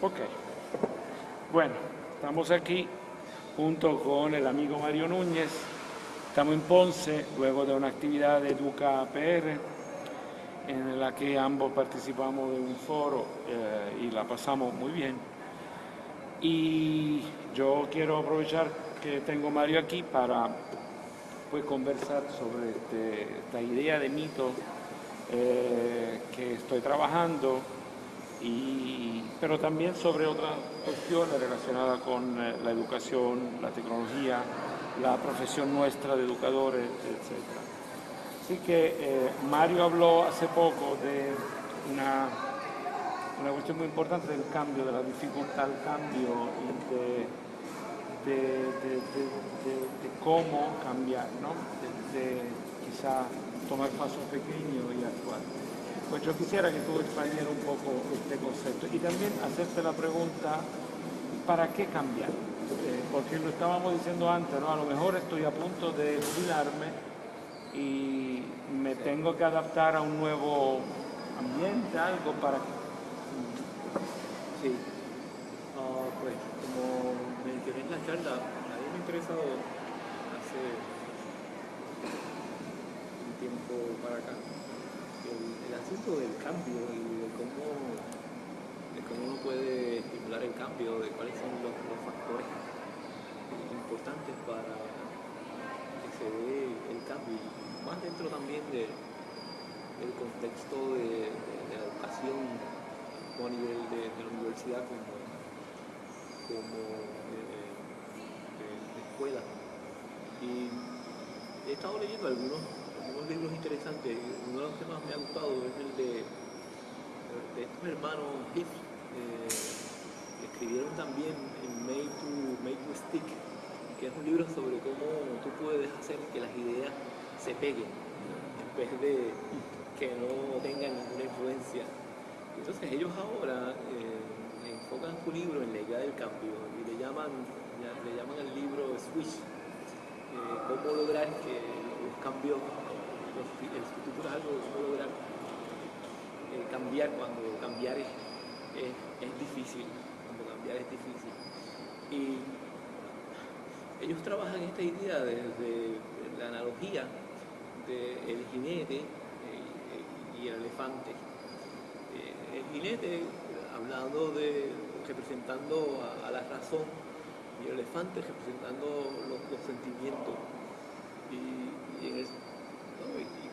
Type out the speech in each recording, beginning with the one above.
Ok. Bueno, estamos aquí junto con el amigo Mario Núñez. Estamos en Ponce, luego de una actividad de Educa PR, en la que ambos participamos de un foro eh, y la pasamos muy bien. Y yo quiero aprovechar que tengo Mario aquí para pues, conversar sobre este, esta idea de mito eh, que estoy trabajando pero también sobre otras cuestiones relacionadas con eh, la educación, la tecnología, la profesión nuestra de educadores, etc. Así que eh, Mario habló hace poco de una, una, cuestión muy importante del cambio, de la dificultad al cambio y de, de, de cómo cambiar, ¿no? de, quizá tomar pasos pequeños y actuar. Pues yo quisiera que tú expandiera un poco este concepto y también hacerte la pregunta, ¿para qué cambiar? Eh, porque lo estábamos diciendo antes, ¿no? A lo mejor estoy a punto de jubilarme y me tengo que adaptar a un nuevo ambiente, algo para... Sí, pues como mencioné en la charla, a mí me ha interesado hace un tiempo para acá el, asunto del cambio y de cómo, de cómo uno puede estimular el cambio, de cuáles son los, factores importantes para que se dé el cambio, más dentro también del contexto de, la educación a nivel de, la universidad como, como eh, de escuela. Y he estado leyendo algunos unos libros interesantes. Uno de los que más me ha gustado es el de, de estos hermanos Heath, eh, que escribieron también en Made to, to Stick, que es un libro sobre cómo tú puedes hacer que las ideas se peguen, en vez de que no tengan ninguna influencia. Entonces ellos ahora eh, enfocan su libro en la idea del cambio y le llaman, le llaman al libro Switch, eh, cómo lograr que los cambios el futuro es algo que lograr eh, cambiar cuando cambiar es, es, difícil, cuando cambiar es difícil. Y ellos trabajan esta idea desde la analogía del jinete eh, y el elefante. Eh, el jinete, hablando de, representando a, la razón, y el elefante representando los, sentimientos.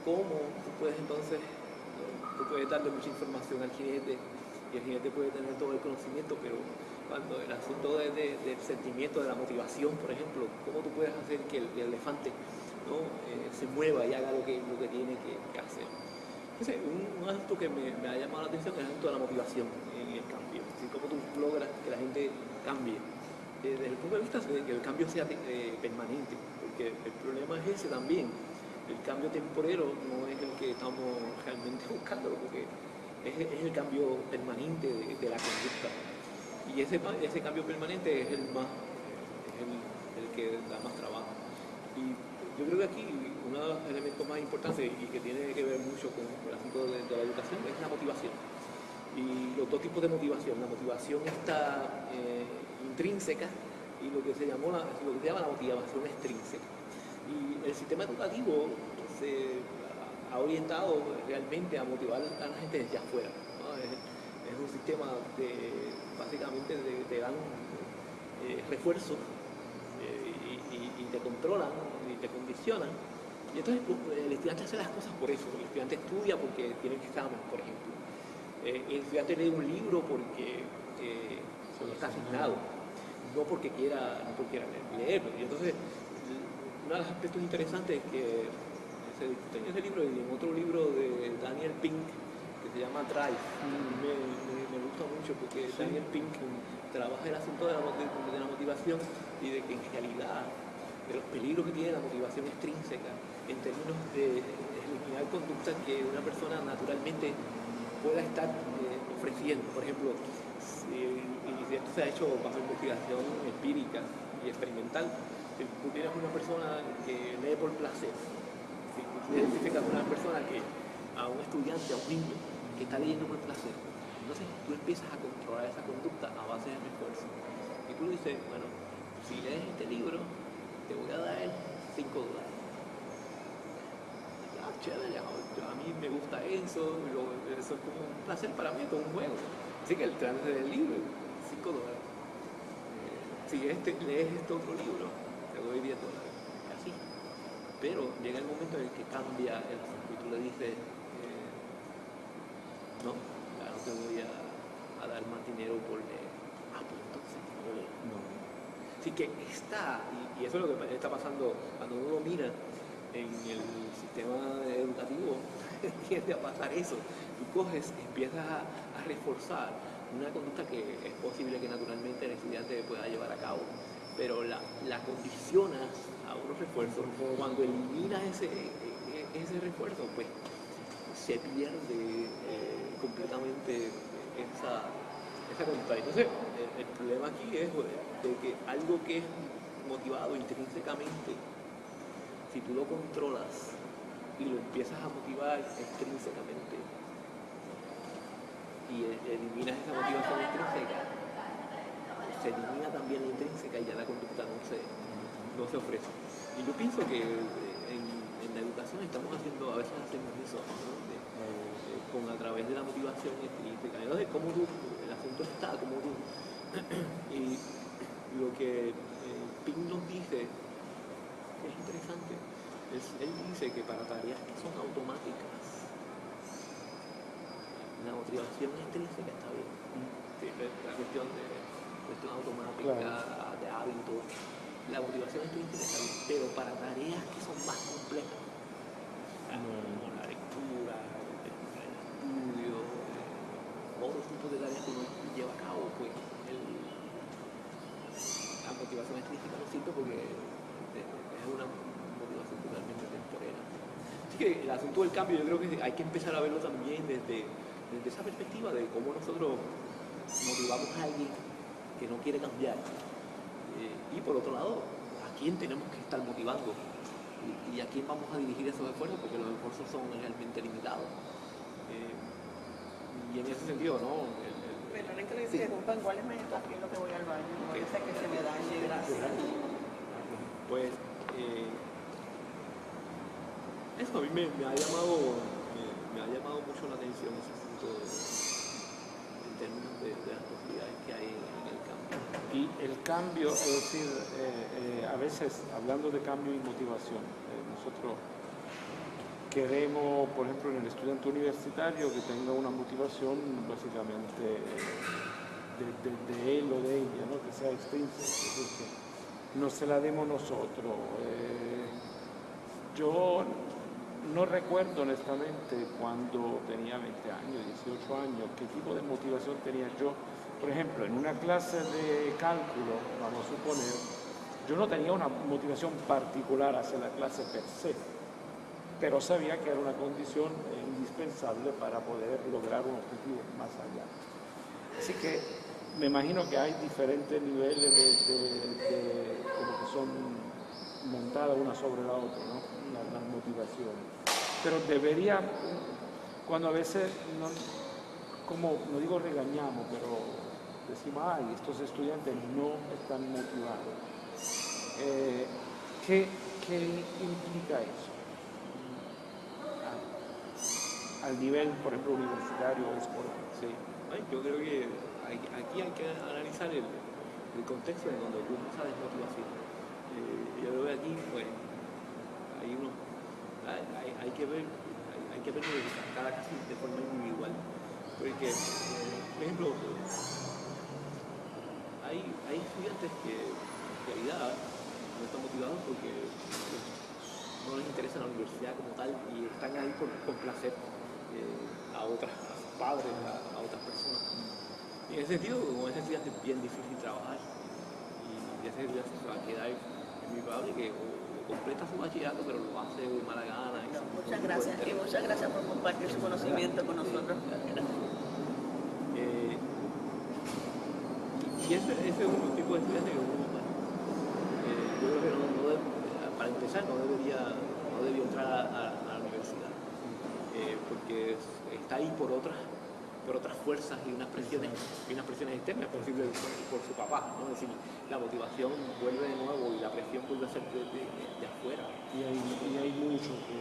Cómo tú puedes entonces, tú puedes darle mucha información al jinete y el jinete puede tener todo el conocimiento, pero cuando el asunto de, del sentimiento, de la motivación, por ejemplo, cómo tú puedes hacer que el, elefante ¿no? Eh, se mueva y haga lo que, lo que tiene que, hacer. Entonces, un, asunto que me, ha llamado la atención es el asunto de la motivación en el cambio, es cómo tú logras que la gente cambie. Eh, desde el punto de vista de que el cambio sea eh, permanente, porque el problema es ese también, el cambio temporero no es el que estamos realmente buscando, porque es, el cambio permanente de, la conducta. Y ese, ese cambio permanente es el más el, que da más trabajo. Y yo creo que aquí uno de los elementos más importantes y que tiene que ver mucho con el asunto de, la educación es la motivación. Y los dos tipos de motivación. La motivación está eh, intrínseca y lo que se llamó lo que se llama la motivación extrínseca. Y el sistema educativo se ha orientado realmente a motivar a la gente desde afuera. Es, un sistema de, básicamente, te dan eh, refuerzos eh, y, te controlan y te condicionan. Y entonces pues, el estudiante hace las cosas por eso. El estudiante estudia porque tiene que examen, por ejemplo. Eh, el estudiante lee un libro porque está asignado, no porque quiera, no porque quiera leerlo. Y entonces uno de los aspectos interesantes que se discute en ese libro y en otro libro de Daniel Pink que se llama Drive, me, gusta mucho porque Daniel Pink trabaja el asunto de la, motivación y de que en realidad de los peligros que tiene la motivación extrínseca en términos de eliminar conductas que una persona naturalmente pueda estar eh, ofreciendo. Por ejemplo, y esto se ha hecho bajo investigación empírica y experimental, tú tienes una persona que lee por placer, si tú identificas a una persona que, a un estudiante, a un niño, que está leyendo por placer, entonces tú empiezas a controlar esa conducta a base de refuerzo. Y tú dices, bueno, si lees este libro, te voy a dar 5 dólares. Ya, chévere, a mí me gusta eso, eso es como un placer para mí, como un juego. Así que el trance del libro, 5 dólares. Eh, si este, lees este otro libro, doy 10 dólares. Así. Pero llega el momento en el que cambia el asunto y tú le dices, eh, no, ya no te voy a, dar más dinero por leer. Ah, pues entonces no Así que está, y, y, eso es lo que está pasando cuando uno mira en el sistema educativo, tiende a pasar eso. Tú coges, empiezas a, a reforzar una conducta que es posible que naturalmente el estudiante pueda llevar a cabo, pero la, la condicionas a unos refuerzos. Cuando eliminas ese, e, e, ese refuerzo, pues se pierde eh, completamente esa, esa conducta. Entonces, el, problema aquí es de que algo que es motivado intrínsecamente, si tú lo controlas y lo empiezas a motivar extrínsecamente y e, eliminas esa motivación intrínseca, también la intrínseca y ya la conducta no se, no se ofrece. Y yo pienso que en, la educación estamos haciendo, a veces hacemos eso, con a través de la motivación extrínseca. Entonces, cómo tú, el asunto está, como tú. y lo que eh, nos dice es interesante. él dice que para tareas que son automáticas, la motivación intrínseca está bien. La cuestión de cuestión automática, de hábito. La motivación intrínseca está bien, pero para tareas que son más complejas, como la lectura, el, estudio, otros tipos de tareas que uno lleva a cabo, pues la motivación intrínseca no sirve porque es una motivación totalmente temporera. Así que el asunto del cambio yo creo que hay que empezar a verlo también desde, desde esa perspectiva de cómo nosotros motivamos a alguien que no quiere cambiar y por otro lado, ¿a quién tenemos que estar motivando? Y, a quién vamos a dirigir esos esfuerzos, porque los esfuerzos son realmente limitados. Eh, y en ese sentido, ¿no? El, el, que le dice, ¿cuál es mi aquí lo que voy al baño? Okay. Parece que se me dañe, gracias. Pues, eh, eso a mí me, ha llamado me, ha llamado mucho la atención ese asunto en términos de, de las posibilidades que hay en el y el cambio, es decir, eh, eh, a veces hablando de cambio y motivación, eh, nosotros queremos, por ejemplo, en el estudiante universitario que tenga una motivación básicamente de, él o de ella, ¿no? que sea extrínseca, que no se la demos nosotros. yo no recuerdo honestamente cuando tenía 20 años, 18 años, qué tipo de motivación tenía yo por ejemplo, en una clase de cálculo, vamos a suponer, yo no tenía una motivación particular hacia la clase per se, pero sabía que era una condición indispensable para poder lograr un objetivo más allá. Así que me imagino que hay diferentes niveles de, como que son montadas una sobre la otra, ¿no? Las, motivaciones. Pero debería, cuando a veces, no, como no digo regañamos, pero decimos, ay, estos estudiantes no están motivados. Eh, ¿qué, implica eso? Al nivel, por ejemplo, universitario o escolar. Sí, yo creo que aquí hay que analizar el, contexto en donde ocurre esa desmotivación. Eh, yo lo veo aquí, pues, hay uno, hay, que ver, hay, que ver cada caso de forma individual. Porque, por ejemplo, hay, hay estudiantes que en realidad no están motivados porque no les interesa la universidad como tal y están ahí por complacer eh, a otras, padres, a, otras personas. Y en ese sentido, como ese estudiante es bien difícil trabajar y ese estudiante se va a quedar, es muy probable que completa su bachillerato, pero lo hace de mala gana. muchas gracias, y muchas gracias por compartir su conocimiento con nosotros. Y ese, ese es un tipo de estudiante que uno, eh, yo creo que no, no para empezar no debería, no entrar a, la universidad, eh, porque está ahí por otras por otras fuerzas y unas presiones, y unas presiones externas, por por, su papá, ¿no? Es decir, la motivación vuelve de nuevo y la presión vuelve a ser de, de, afuera. Y hay, y hay mucho que,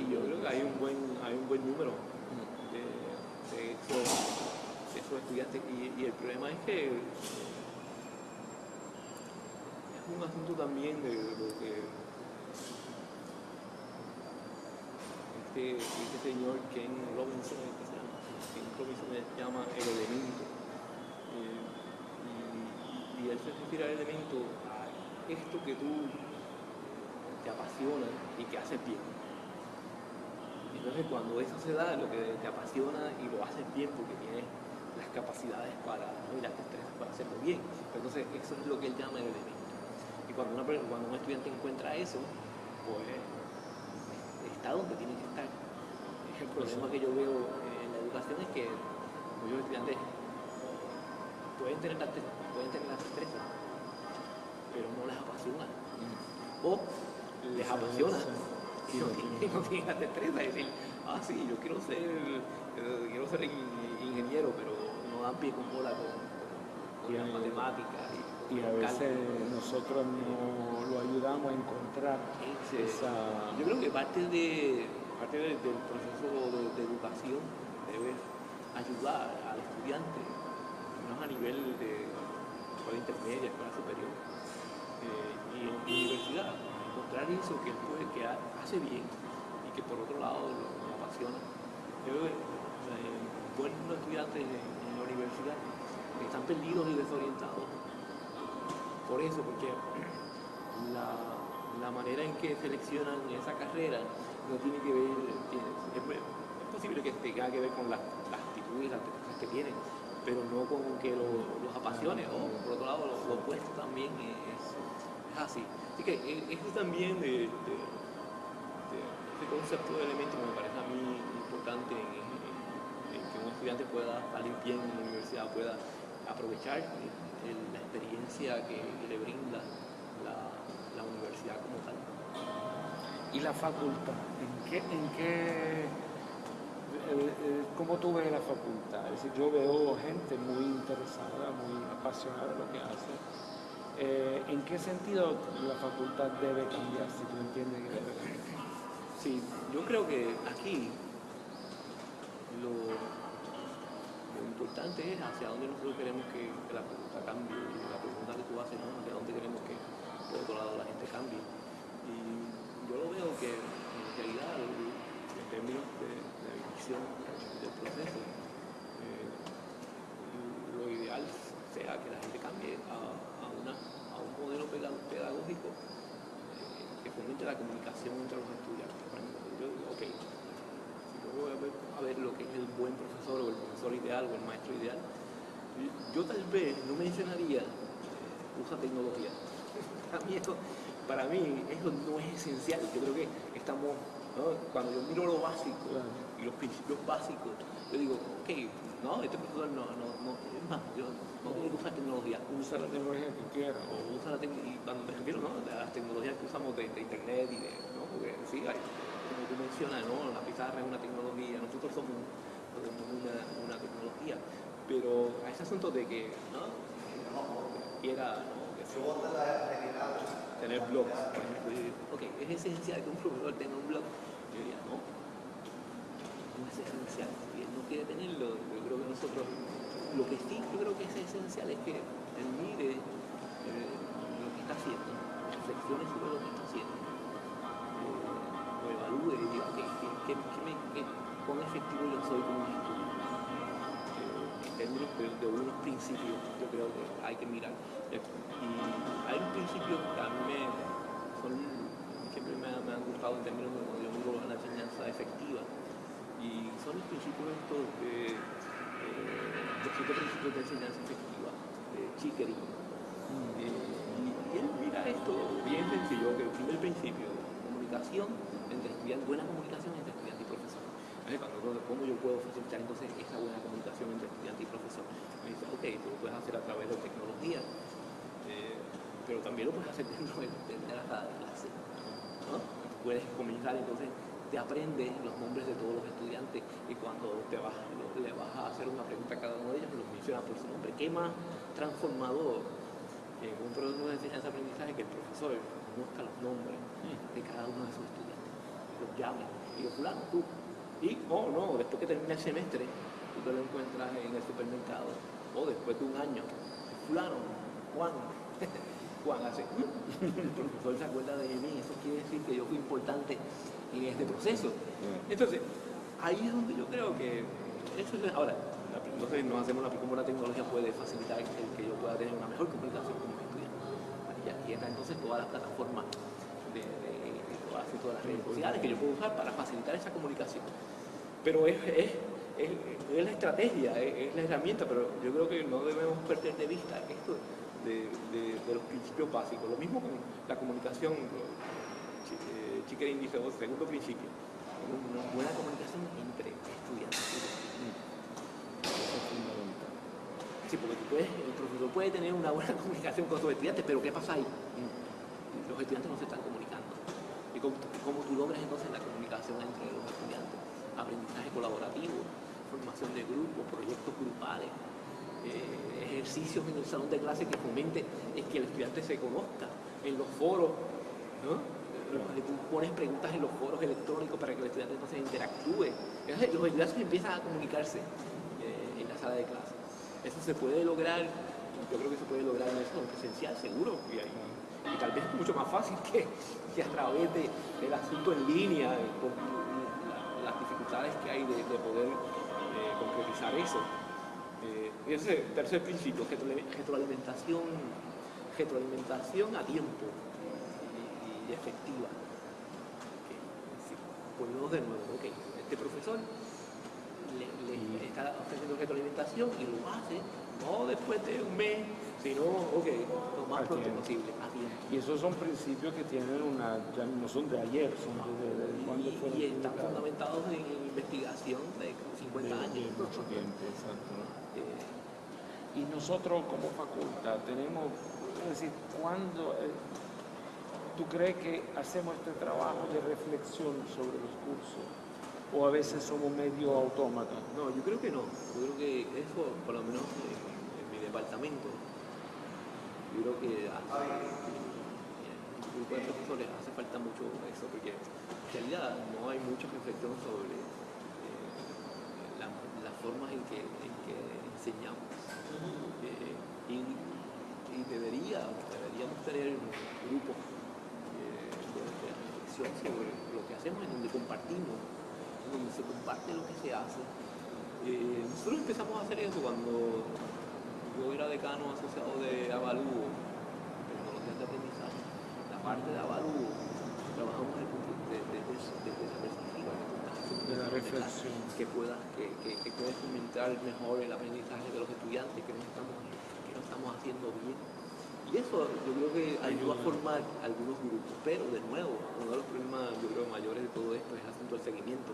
Y yo creo que hay un buen, hay un buen número de, de, esos, esos, estudiantes. Y, y, el problema es que es un asunto también de lo que este, este señor Ken Robinson, Robinson se llama el elemento. Eh, y, él se refiere al elemento a esto que tú te apasiona y que haces bien. Entonces cuando eso se da, lo que te apasiona y lo haces bien porque tienes las capacidades para, y las destrezas para hacerlo bien. Entonces eso es lo que él llama el elemento. Y cuando, una, cuando un estudiante encuentra eso, pues está donde tiene que estar. El problema que yo veo en la educación es que muchos estudiantes pueden tener la, pueden tener la destreza, pero no les apasiona. O les apasiona y no tienen, la destreza. Es decir, ah, sí, yo quiero ser, eh, quiero ser ingeniero, pero no dan pie con bola con, con, las matemáticas. Y, a veces nosotros no lo ayudamos a encontrar esa... Yo creo que parte, de, parte del proceso de, educación ayudar al estudiante, menos a nivel de escuela intermedia, escuela superior eh, y en universidad, encontrar eso que él puede, que hace bien y que por otro lado lo, apasiona. Eh, buenos estudiantes en, la universidad que están perdidos y desorientados por eso, porque la, manera en que seleccionan esa carrera no tiene que ver, es, posible que tenga que ver con las, actitudes, las cosas que tienen, pero no con que los apasione, o por otro lado, lo, opuesto también es, así. Así que e, eso también de, este concepto de elemento me parece a mí importante en, que un estudiante pueda salir bien en la universidad, pueda aprovechar la experiencia que, le brinda la, universidad como tal. ¿Y la facultad? ¿En qué, eh, eh, ¿Cómo tú ves la facultad? Es decir, yo veo gente muy interesada, muy apasionada de lo que hace. Eh, ¿En qué sentido la facultad debe cambiar, si tú entiendes que debe cambiar? Sí, yo creo que aquí lo, importante es hacia dónde nosotros queremos que, la pregunta cambie. La pregunta que tú haces, ¿no? Hacia dónde queremos que, por otro lado, la gente cambie. Y yo lo veo que, en realidad, en del proceso, eh, lo ideal sea que la gente cambie a, un modelo pedagógico eh, que fomente la comunicación entre los estudiantes. Yo digo, ok, voy a ver, a ver, lo que es el buen profesor o el profesor ideal o el maestro ideal, yo tal vez no mencionaría usa tecnología. Para mí, esto, para mí eso no es esencial. Yo creo que estamos, cuando yo miro lo básico los principios básicos, yo digo, ok, no, este profesor no, no, no, es más, yo no tiene que usar tecnología. Usa la tecnología que quiera. O usa la tecnología, cuando me refiero, ¿no? Las tecnologías que usamos de, internet y de, ¿no? Porque sí, hay, como tú mencionas, ¿no? la pizarra es una tecnología, nosotros somos una, una tecnología, pero a ese asunto de que ¿no? quiera ¿no? que tener blogs, por ok, es esencial que un profesor tenga un blog, yo diría, no, es esencial, él no quiere tenerlo, yo creo que nosotros, lo que sí yo creo que es esencial es que él mire eh, lo que está haciendo, reflexione sobre lo que está haciendo evalúe y diga, okay, ¿qué, me, cuán efectivo yo soy como. Eh, términos de, unos principios, yo creo que hay que mirar. Y hay un principio que a mí me, son, siempre me, me, han gustado en términos de cuando yo la enseñanza efectiva. Y son los principios estos de, eh, los siete principios de enseñanza efectiva, de Chickering. Eh, y, él mira esto bien sencillo, que el primer principio, comunicación, entre estudiantes, buena comunicación entre estudiante y profesor. Cuando, ¿Cómo yo puedo facilitar entonces esa buena comunicación entre estudiante y profesor? Me dice, ok, tú lo puedes hacer a través de tecnología, eh, pero también lo puedes hacer dentro de, la sala de clase. ¿no? Puedes comenzar entonces te aprendes los nombres de todos los estudiantes y cuando te vas, le vas a hacer una pregunta a cada uno de ellos, los mencionas por su nombre. ¿Qué más transformador en un proceso de enseñanza-aprendizaje que el profesor conozca los nombres de cada uno de sus estudiantes? Los llame y los fulano, tú. Y, oh no, después que termine el semestre, tú te lo encuentras en el supermercado o después de un año, fulano, Juan, Juan hace, el profesor se acuerda de mí, eso quiere decir que yo fui importante en este proceso. Entonces, ahí es donde yo creo que, eso es, ahora, entonces nos hacemos la, cómo la tecnología puede facilitar el que yo pueda tener una mejor comunicación con mis estudiantes. Y aquí está entonces todas las plataformas de, de, de todas, todas, las redes sociales que yo puedo usar para facilitar esa comunicación. Pero es, es, es, es la estrategia, es, la herramienta, pero yo creo que no debemos perder de vista esto de, de los principios básicos. Lo mismo con la comunicación, eh, Chiquerín dice, segundo principio, una buena comunicación entre estudiantes. Sí, porque tú puedes, el profesor puede tener una buena comunicación con sus estudiantes, pero ¿qué pasa ahí? Los estudiantes no se están comunicando. ¿Y cómo, cómo tú logras entonces la comunicación entre los estudiantes? Aprendizaje colaborativo, formación de grupos, proyectos grupales, eh, ejercicios en el salón de clase que fomente es que el estudiante se conozca en los foros, ¿no? Tú pones preguntas en los foros electrónicos para que el estudiante entonces interactúe. Los estudiantes empiezan a comunicarse eh, en la sala de clase. Eso se puede lograr, yo creo que se puede lograr en el salón presencial, seguro, y, tal vez mucho más fácil que, que a través de, del asunto en línea, las dificultades que hay de, de poder eh, concretizar eso. Eh, y ese tercer principio, retroalimentación, retroalimentación a tiempo y, efectiva. Okay. Sí, volvemos de nuevo, este profesor le, le está ofreciendo retroalimentación y lo hace no después de un mes, sino, ok, lo más pronto posible, a tiempo. Y esos son principios que tienen una, ya no son de ayer, son de, de, de cuando y, fueron y están publicados. fundamentados en investigación de 50 de, años. de mucho tiempo, exacto. Eh, Y nosotros como facultad tenemos, es decir, cuando eh, tú crees que hacemos este trabajo de reflexión sobre los cursos o a veces somos medio autómatas. No, yo creo que no. Yo creo que eso, por lo menos en, en mi departamento, yo creo que hace, en el grupo de profesores hace falta mucho eso, porque en realidad no hay mucha reflexión sobre eh, la, las formas en que, en que enseñamos. Eh, y, y debería, deberíamos tener grupos reflexión sobre lo que hacemos, en donde compartimos donde se comparte lo que se hace. Eh, nosotros empezamos a hacer eso cuando yo era decano asociado de Avalúo, tecnologías de aprendizaje. La parte de Avalúo, trabajamos desde, desde, desde esa perspectiva, De la reflexión. que pueda, que, que, que puede fomentar mejor el aprendizaje de los estudiantes, que no estamos, que no estamos haciendo bien. Y eso yo creo que ayuda a formar algunos grupos, pero de nuevo, uno de los problemas yo creo mayores de todo esto es el asunto del seguimiento,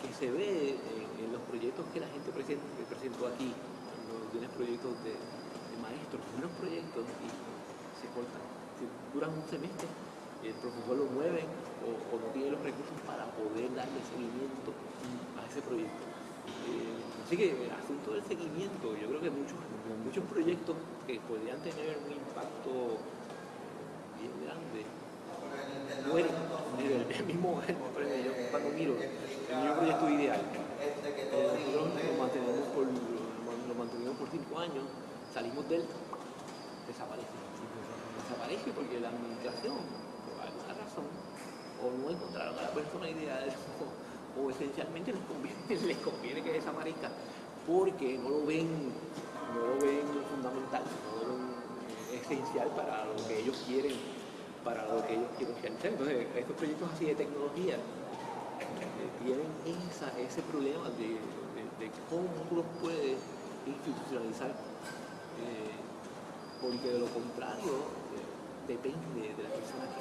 que se ve en, en los proyectos que la gente presenta, que presentó aquí, cuando tienes proyectos de, de maestros, buenos proyectos y se cortan, si duran un semestre, el profesor lo mueve o, o no tiene los recursos para poder darle seguimiento a ese proyecto. Eh, así que el asunto del seguimiento, yo creo que muchos, muchos proyectos que podrían tener un impacto bien grande en el mismo yo cuando miro el mismo proyecto ideal eh, nosotros lo mantenemos por cinco años salimos de él desaparece desaparece porque la administración por alguna razón o no encontraron a la persona ideal o esencialmente les conviene, les conviene que desaparezca porque no lo ven no lo ven fundamental no lo esencial para lo que ellos quieren para lo que ellos quieren realizar. Entonces estos proyectos así de tecnología tienen esa, ese problema de, cómo tú los puedes institucionalizar eh, porque de lo contrario eh, depende de la persona que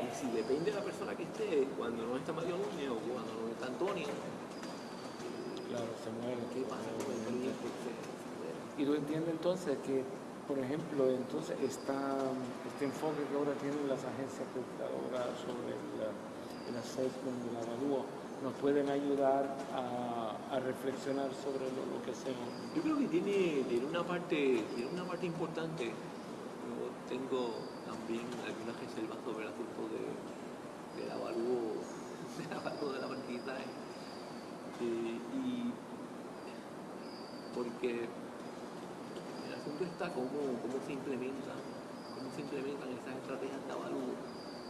y si depende de la persona que esté, cuando no está Mario Núñez o cuando no está Antonio, Claro, se muere. ¿qué pasa con el se muere. Y tú entiendes entonces que, por ejemplo, entonces esta, este enfoque que ahora tienen las agencias acreditadoras sobre la- el assessment, el avalúo, nos pueden ayudar a, a reflexionar sobre lo, lo, que hacemos. Yo creo que tiene, tiene, una parte, tiene una parte importante. Yo tengo también algunas reservas sobre el asunto de, del avalúo, del avalúo de la aprendizaje. Eh, y porque el asunto está cómo, cómo se implementa, cómo se implementan esas estrategias de avalúo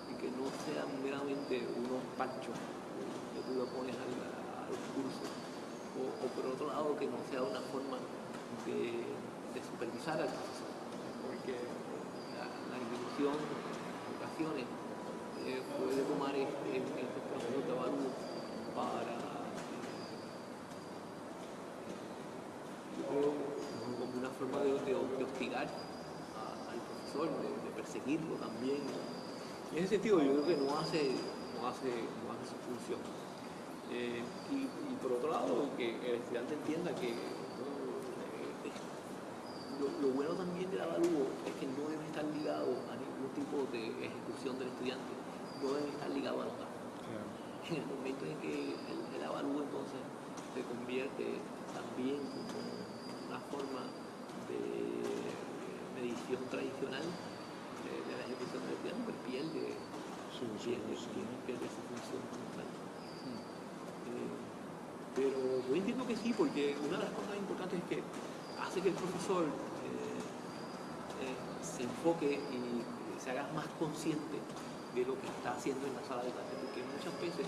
y que no sean meramente unos panchos que tú lo pones al, al curso. O, por otro lado que no sea una forma de, supervisar al la en ocasiones eh, puede tomar este, procesos de para como una forma de, de, de hostigar al profesor, de, de, perseguirlo también. En ese sentido yo creo que no hace, no hace, no hace su función. Eh, y, por otro lado, que el estudiante entienda que eh, lo, bueno también del avalúo es que no debe estar ligado a tipo de ejecución del estudiante, no debe estar ligado a notar. Yeah. En el momento en que el, el avalúo entonces se convierte también como una forma de medición tradicional de, de la ejecución del estudiante, pues pierde, sí, sí, pierde, sí. pierde su función tal. Eh, pero yo entiendo que sí, porque una de las cosas importantes es que hace que el profesor eh, eh, se enfoque y se haga más consciente de lo que está haciendo en la sala de clase, porque muchas veces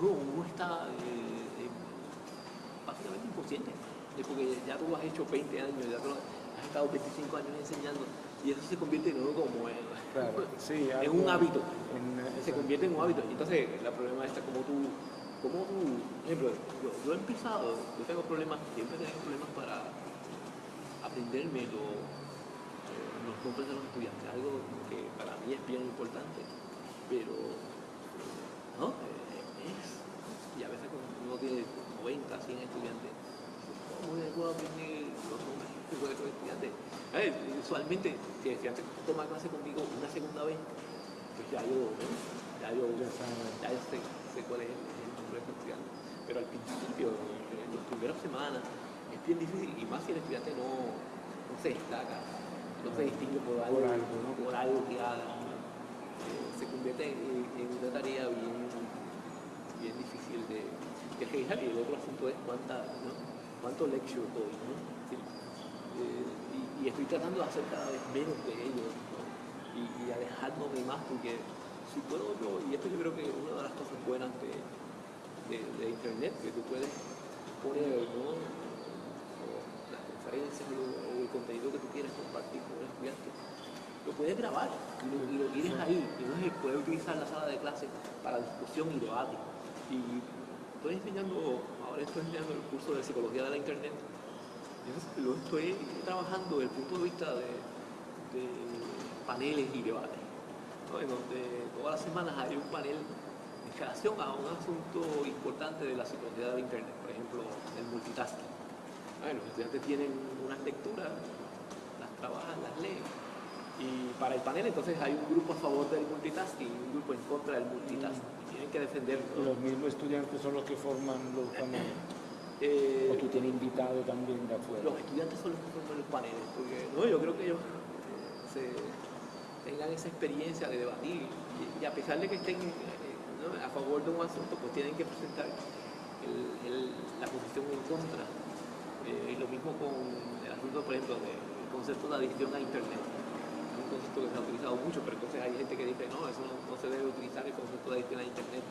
no, uno está básicamente inconsciente, porque ya tú has hecho 20 años, ya tú has estado 25 años enseñando y eso se convierte en algo como en, claro, sí, en un hábito, en, se convierte en un hábito. Entonces, el problema está como tú, como tú, por ejemplo, yo, yo he empezado, yo tengo problemas, siempre tengo problemas para aprenderme lo, eh, los nombres de los estudiantes, algo que para mí es bien importante, pero no, es, y a veces uno tiene 90, 100 estudiantes, ¿cómo le puedo aprender los nombres de esos estudiantes? A ver, usualmente, si el estudiante toma clase conmigo una segunda vez, pues ya yo, ¿no? ya yo, ya yo sé, sé cuál es el, el nombre de estudiante. Pero al principio, en las primeras semanas, es bien difícil, y más si el estudiante no, no se destaca, no se distingue por algo, por algo, ¿no? por algo que haga, eh, se convierte en, en una tarea bien, bien difícil de, de. Y el otro asunto es cuánta, ¿no? cuánto lecture doy, ¿no? Sí. Eh, y, y, estoy tratando de hacer cada vez menos de ellos, ¿no? y, y, alejándome más, porque si puedo yo, y esto yo creo que es una de las cosas buenas de, de, de Internet, que tú puedes poner, ¿no? las conferencias o, contenido que tú quieres compartir con el estudiante, lo puedes grabar y lo, y tienes ahí, y entonces puedes utilizar la sala de clase para discusión y debate. Y estoy enseñando, ahora estoy enseñando el curso de psicología de la internet, lo estoy trabajando desde el punto de vista de, paneles y debates, en donde todas las semanas hay un panel en relación a un asunto importante de la psicología de la internet, por ejemplo, el multitasking. Bueno, los estudiantes tienen unas lecturas, las trabajan, las leen, y para el panel entonces hay un grupo a favor del multitasking y un grupo en contra del multitasking. Y tienen que defenderlo. Los mismos estudiantes son los que forman los paneles. Eh, o tú tienes invitado también de afuera. Los estudiantes son los que forman los paneles, porque no, yo creo que ellos se, tengan esa experiencia de debatir y, y a pesar de que estén eh, ¿no? a favor de un asunto, pues tienen que presentar el, el, la posición en contra. Eh, lo mismo con el asunto, por ejemplo, del concepto de adicción a Internet un concepto que se ha utilizado mucho, pero entonces hay gente que dice, no, eso no, no se debe utilizar el concepto de adicción a Internet.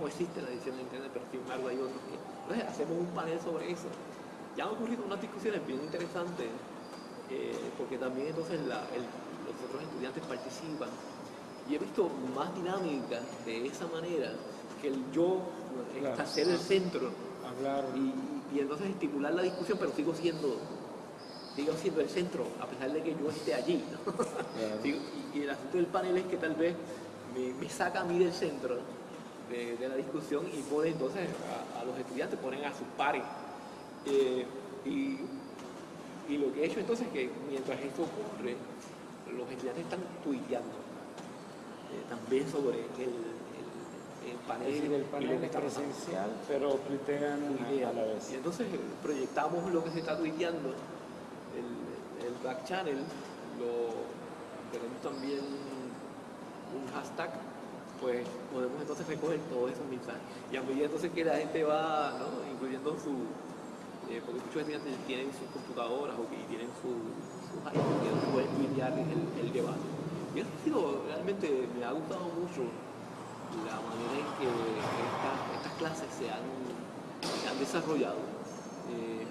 No existe la adicción a Internet, pero sin embargo hay otros que... Entonces hacemos un panel sobre eso. Ya han ocurrido unas discusiones bien interesantes, eh, porque también entonces la, el, los otros estudiantes participan. Y he visto más dinámicas de esa manera que el yo Claro. ser el centro Hablar. y, y entonces estimular la discusión, pero sigo siendo sigo siendo el centro, a pesar de que yo esté allí. ¿no? Claro. Digo, y, y el asunto del panel es que tal vez me, me saca a mí del centro de, de la discusión y pone entonces a, a, los estudiantes, ponen a sus pares. Eh, y, y, lo que he hecho entonces es que mientras esto ocurre, los estudiantes están tuiteando eh, también sobre el, el, el panel, es presencial, pero tuitean a la vez. Y entonces eh, proyectamos lo que se está tuiteando, el, el back channel, lo, tenemos también un hashtag, pues podemos entonces recoger todos esos mensajes. Y a medida entonces que la gente va ¿no? incluyendo su, eh, porque muchos estudiantes tienen sus computadoras o que tienen su, sus iPhones que pueden tuitear el, el debate. Y eso ha sido, realmente me ha gustado mucho la manera en que esta- estas clases se han, se han desarrollado. Eh,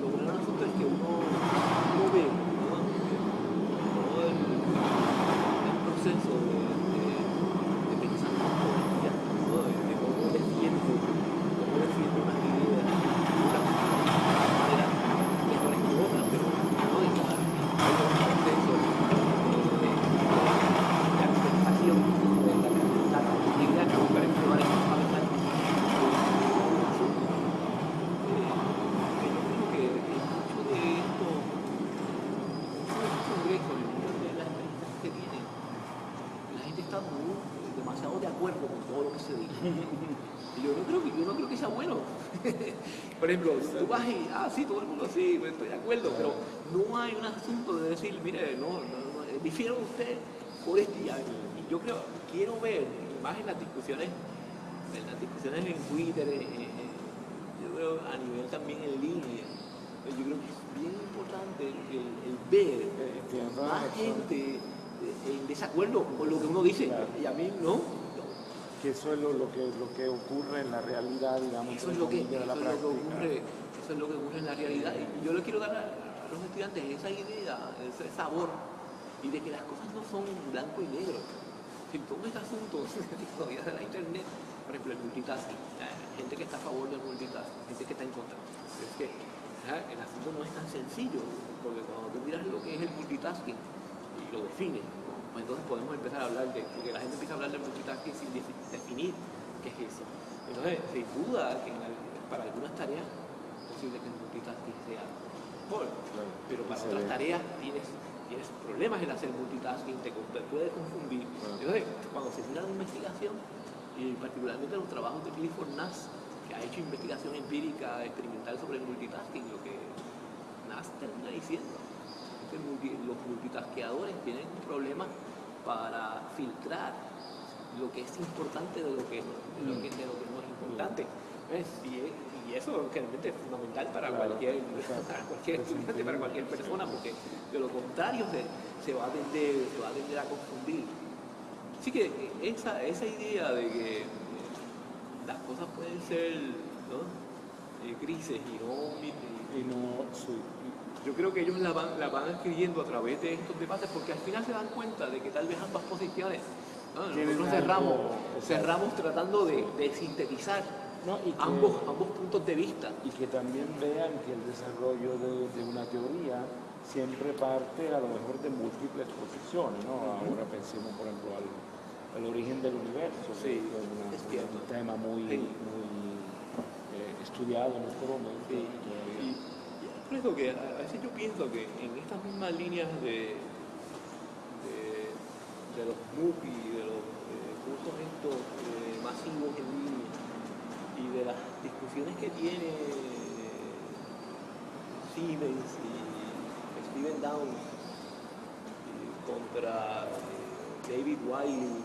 lo bueno del asunto es que uno, uno ve ¿no? todo el, el proceso de, de, de pensamiento del estudiante, ¿no? de, de cómo defiende, cómo defiende unas ideas, una manera mejores que otras, pero no de cada hay un proceso de, de, de argumentación, de la, la, la idea que me parece que vale a pensar que yo creo que mucho de esto, mucho de estos congresos y muchas de las experiencias que tienen, la gente está muy, demasiado de acuerdo con todo lo que se dice. Y yo no creo que, yo no creo que sea bueno. Por ejemplo, tú vas y, ah, sí, todo el mundo sí, pues, estoy de acuerdo, pero no hay un asunto de decir, mire, no, no, no, eh, difiero de usted por este y yo creo, quiero ver, más en las discusiones, en las discusiones en Twitter, en- en- en- yo creo a nivel también en línea, yo creo que es bien importante el, el ver Eh, más gente eh, en desacuerdo con lo que uno dice. Y a mí no. Que eso es lo, lo que, lo que ocurre en la realidad, digamos, Eso es lo que, de eso es lo que ocurre, eso es lo que ocurre en la realidad. Y yo le quiero dar a, los estudiantes esa idea, ese sabor, y de que las cosas no son blanco y negro. Si todo este asunto todavía de la internet, por ejemplo, el multitasking, gente que está a favor del multitasking, gente que está en contra. Es que el asunto no es tan sencillo, porque cuando tú miras lo que es el multitasking y lo defines, pues entonces podemos empezar a hablar de, porque la gente empieza a hablar del multitasking sin defi- definir qué es eso. Entonces, sin duda que en para algunas tareas es posible que el multitasking sea mejor, Claro. pero para otras tareas tienes, tienes problemas en hacer multitasking, te, puede confundir. Claro. Entonces, cuando se mira la investigación, y particularmente los trabajos de Clifford Nass, que ha hecho investigación empírica experimental sobre el multitasking, lo que Nass termina diciendo que los multitasqueadores tienen un problema para filtrar lo que es importante de lo que, de lo que, de lo que no es importante. ¿Ves? Y, y eso realmente es fundamental para Claro, cualquier, para cualquier Es estudiante, para cualquier persona, porque de lo contrario se, se va a tender, se va a tender a confundir. Así que esa, esa idea de que las cosas pueden ser ¿no? Eh, grises y no, y- Y no, sí, yo creo que ellos la van, la van adquiriendo a través de estos debates porque al final se dan cuenta de que tal vez ambas posiciones, cerramos, cerramos tratando de, de sintetizar No, y que- ambos, ambos puntos de vista. y que también vean que el desarrollo de, de una teoría siempre parte a lo mejor de múltiples posiciones, ¿no? Ahora pensemos, por ejemplo, al, al origen del universo, Sí, que es, una- es cierto. un tema muy, Sí. muy eh, estudiado en este momento. Sí. Eso que a veces yo pienso que en estas mismas líneas de, de, los MOOC de los eh, cursos estos eh, masivos en línea y de las discusiones que tiene eh, Siemens y Steven Downs eh, contra eh, David Wiley.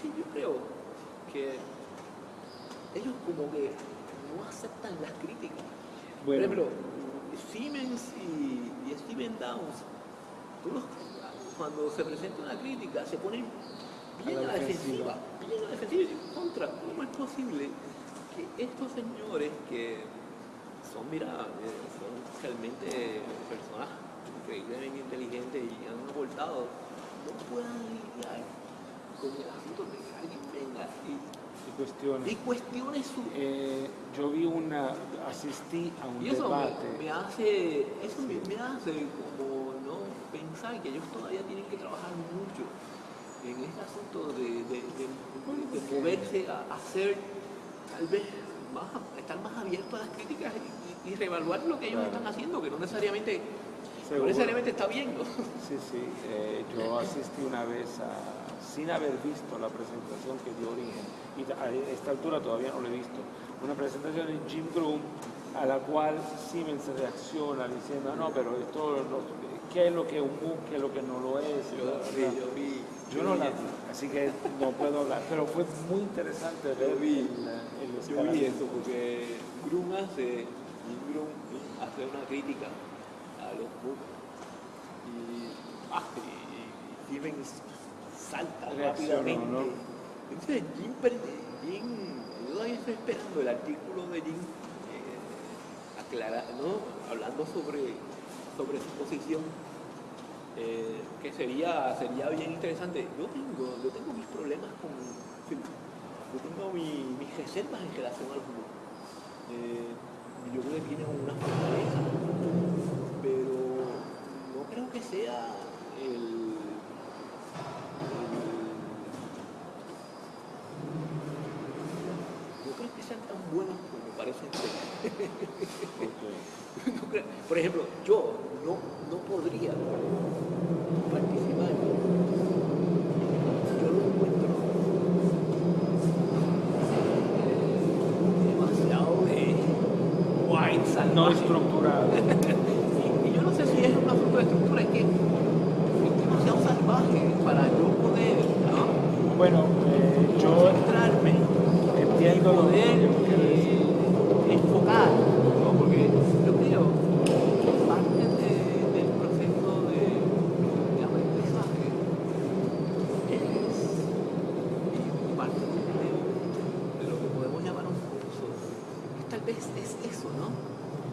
Sí, yo creo que ellos como que no aceptan las críticas. Por Bueno. ejemplo, Siemens y, y Steven Downs, los- cuando se presenta una crítica se ponen bien A a la defensiva, bien a la defensiva y contra, ¿cómo es posible que estos señores que son, mira, eh, son realmente personas increíblemente inteligentes y han aportado, no puedan lidiar con el asunto de que alguien venga y, Y cuestiones. y su, Eh, yo vi una, asistí a un Y eso debate. me hace, eso me, me hace como no pensar que ellos todavía tienen que trabajar mucho en este asunto de, de, de- moverse a, a ser tal vez más, estar más abiertos a las críticas y, y reevaluar lo que ellos Claro. están haciendo, que no necesariamente no necesariamente está bien, ¿no? Sí, sí. eh, yo asistí una vez a, sin haber visto la presentación que dio origen, y a esta altura todavía no lo he visto, una presentación de Jim Groom a la cual Siemens reacciona diciendo, "Ah, no, pero esto, no- ¿qué es lo que es un MOOC, qué es lo que no lo es? Yo, sí, yo vi. Yo no la vi, así que no puedo hablar, pero fue muy interesante ver vi- el, el Yo vi eso porque Grum hace, Jim Grum hace una crítica a los y, ah, y, y Siemens salta rápidamente. ¿no? Entonces Jim, Jim, yo todavía estoy esperando el artículo de Jim eh, aclara- ¿no? hablando sobre, sobre su posición. eh, que sería, sería bien interesante. Yo tengo, yo tengo mis problemas con, yo tengo mi- mis reservas en relación a los MOOC. Eh, yo creo que tienen una fortaleza, pero no creo que sea el, tan buenos como parecen ser. Ok. No creo- Por ejemplo, yo no, no podría participar. Yo lo encuentro eh, demasiado de salvaje. No estructurado. Y, y yo no sé si es una fruta de estructura, es que es demasiado salvaje para yo poder ¿no? Bueno, eh, yo concentrarme entiendo y lo que poder quieres decir. eh, enfocar, ¿no? porque yo creo que parte de- del proceso de, de aprendizaje es y parte de, de lo que podemos llamar un curso, es tal vez es eso, ¿no?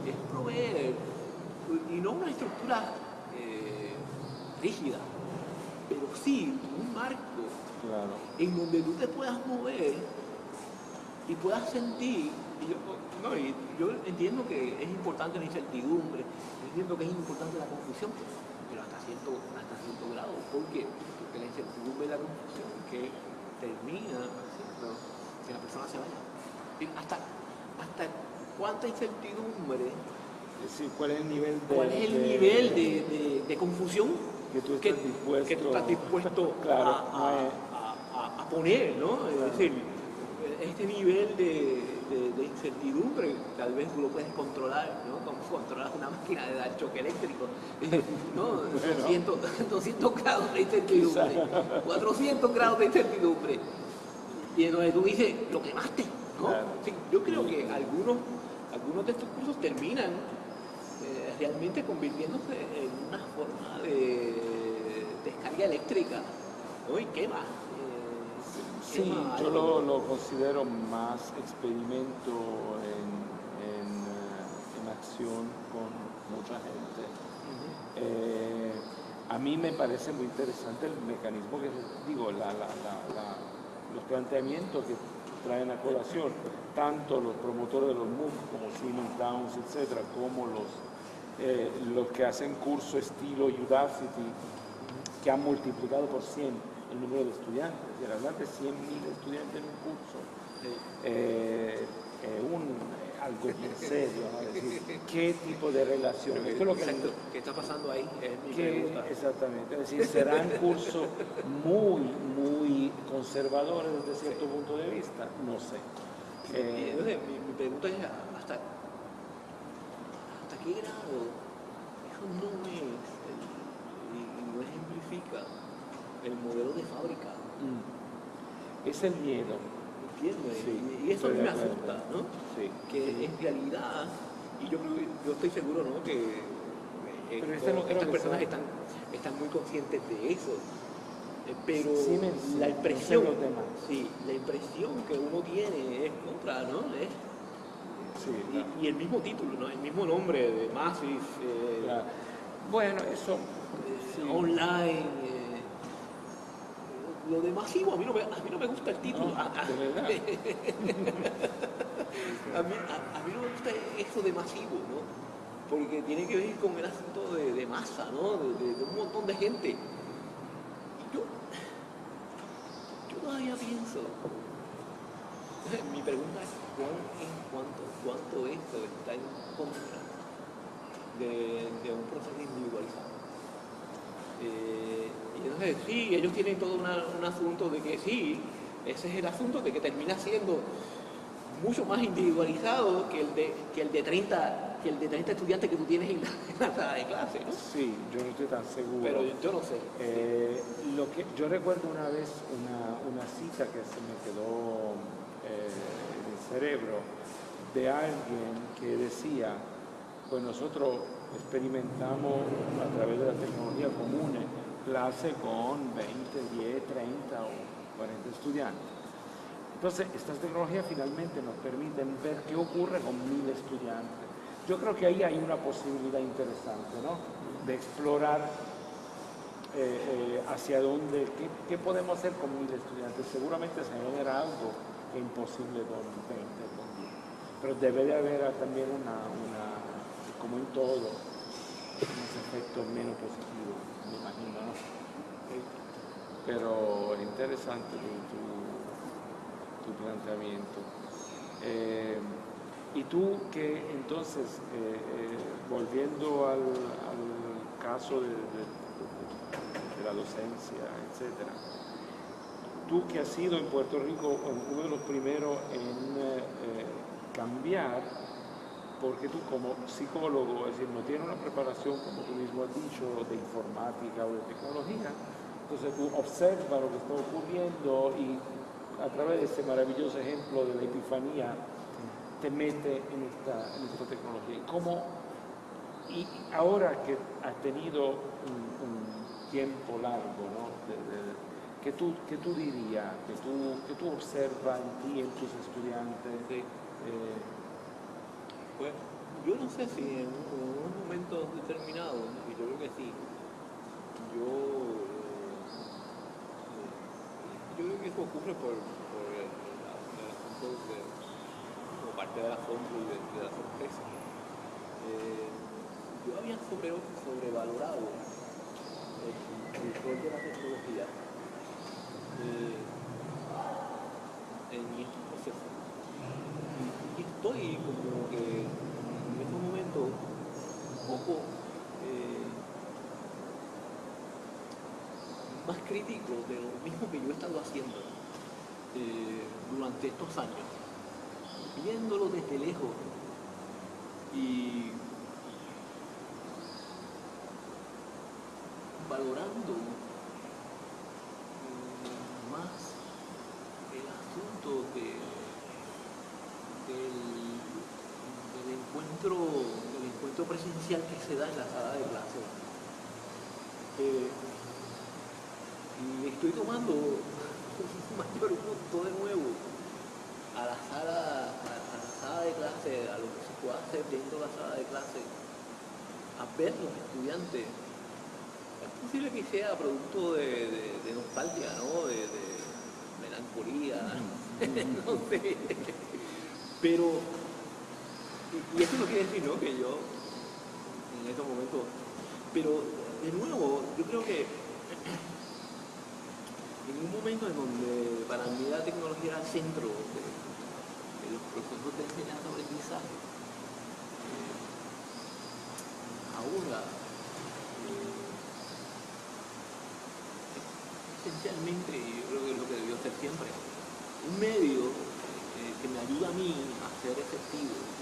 Es proveer, y no una estructura eh, rígida, pero sí un marco Claro. en donde tú te puedas mover y puedas sentir. Y yo, no, y yo entiendo que es importante la incertidumbre, entiendo que es importante la confusión, pero hasta cierto, hasta cierto grado. ¿Por qué? Porque la incertidumbre y la confusión que termina haciendo que la persona se vaya. Hasta, hasta cuánta incertidumbre, ¿cuál es el nivel de... cuál es el de- nivel de, de- de confusión que tú que, estás dispuesto... que tú estás dispuesto Claro, a, a- a- poner, ¿no? Es decir, este nivel de, de- de incertidumbre tal vez tú lo puedes controlar, ¿no? Como controlas una máquina de dar choque eléctrico, ¿no? 200, 200 grados de incertidumbre, 400 grados de incertidumbre. Y entonces tú dices, lo quemaste, ¿no? Claro. Sí, yo creo que algunos, algunos de estos cursos terminan eh, realmente convirtiéndose en una forma de descarga eléctrica, ¿no? Y quema. Sí, yo lo, lo considero más experimento en, en, eh, en acción con mucha gente. Eh, a mí me parece muy interesante el mecanismo que, digo, la- la- la- la- los planteamientos que traen a colación, tanto los promotores de los MOOC como Siemens Downs, etcétera, como los, eh, los que hacen curso estilo Udacity, que han multiplicado por 100 el número de estudiantes. Es decir, hablar de 100.000 estudiantes en un curso eh, eh, un, eh, algo bien serio. ¿no? Es decir, ¿qué tipo de relación? Pero Esto es lo que exacto, ¿Qué está pasando ahí? Es mi pregunta. exactamente, es decir, serán cursos muy, muy conservadores desde cierto punto de vista, no sé. Y Eh, entonces, mi, mi pregunta es hasta, hasta qué grado eso no es y no ejemplifica el modelo de fábrica. mm, es el miedo. ¿Entiendes? Sí, y, eso me asusta, ¿no? Sí. Que en realidad, y yo creo yo estoy seguro, ¿no? Que eh, Pero este no estas personas sea- están, están muy conscientes de eso. Eh, Pero sí, la no sé impresión, sí, la impresión que uno tiene es contra, ¿no? Es, Sí, y, el mismo título, ¿no? El mismo nombre de Massive, eh, Claro. Bueno, eso eh, sí. online. Lo de masivo, a mí no me, a mí no me gusta el título. No, A- a- de verdad. A mí, a, a mí no me gusta eso de masivo, ¿no? Porque tiene que ver con el asunto de, de masa, ¿no? De, de- de un montón de gente. Y yo, yo todavía pienso. Mi pregunta es: ¿cuán, en cuánto, ¿cuánto esto está en contra de, de un proceso individualizado. Eh, y entonces sí, ellos tienen todo una- un asunto de que sí, ese es el asunto de que termina siendo mucho más individualizado que el de, que el de 30 que el de 30 estudiantes que tú tienes en la, en la de clase, ¿no? Sí, yo no estoy tan seguro. Pero yo, yo no sé. Eh, lo que, yo recuerdo una vez una, una cita que se me quedó eh, en el cerebro de alguien que decía, pues nosotros experimentamos a través de la tecnología común clase con 20, 10, 30 o 40 estudiantes. Entonces, estas tecnologías finalmente nos permiten ver qué ocurre con mil estudiantes. Yo creo que ahí hay una posibilidad interesante, ¿no? De explorar eh, eh, hacia dónde, qué, qué podemos hacer con mil estudiantes. Seguramente se genera algo que imposible con 20, con 10. Pero debe de haber también una como en todo, unos efectos menos positivos, me imagino, ¿no? Pero interesante tu, tu- planteamiento. Eh, y tú que entonces, eh, eh, volviendo al, caso de, la docencia, etcétera, tú que has sido en Puerto Rico uno de los primeros en cambiar, porque tú como psicólogo, es decir, no tienes una preparación, como tú mismo has dicho, de informática o de tecnología, entonces tú observas lo que está ocurriendo y a través de ese maravilloso ejemplo de la epifanía, te mete en esta, en esta tecnología. ¿Y cómo, y ahora que has tenido un, tiempo largo, ¿no? De- ¿qué, tú, qué tú dirías? ¿Qué tú, qué tú observas en ti, en tus estudiantes? Eh, Pues yo no sé si en, unos momentos determinados, y yo creo que sí, yo, eh, yo creo que eso ocurre por, por el, asunto de, como parte del asombro y de, de la sorpresa. Eh, yo había sobre, sobrevalorado el, el rol de la tecnología eh, en estos procesos. Estoy como que en estos momentos un poco eh, más crítico de lo mismo que yo he estado haciendo eh, durante estos años, viéndolo desde lejos y valorando mm, más el asunto de, del, del encuentro del encuentro presencial que se da en la sala de clase. Eh, y estoy tomando un mayor gusto de nuevo a la sala, a, a la sala de clase, a lo que se puede hacer dentro de la sala de clase, a ver los estudiantes. Es posible que sea producto de, de- de nostalgia, ¿no? De, de melancolía, no sé. Pero, y, y eso no quiere decir, ¿no? Que yo, en estos momentos, pero de nuevo, yo creo que en un momento en donde para mí la tecnología era el centro de, los procesos de enseñanza-aprendizaje, eh, ahora eh, esencialmente, y yo creo que es lo que debió ser siempre, un medio eh, que me ayuda a mí a ser efectivo.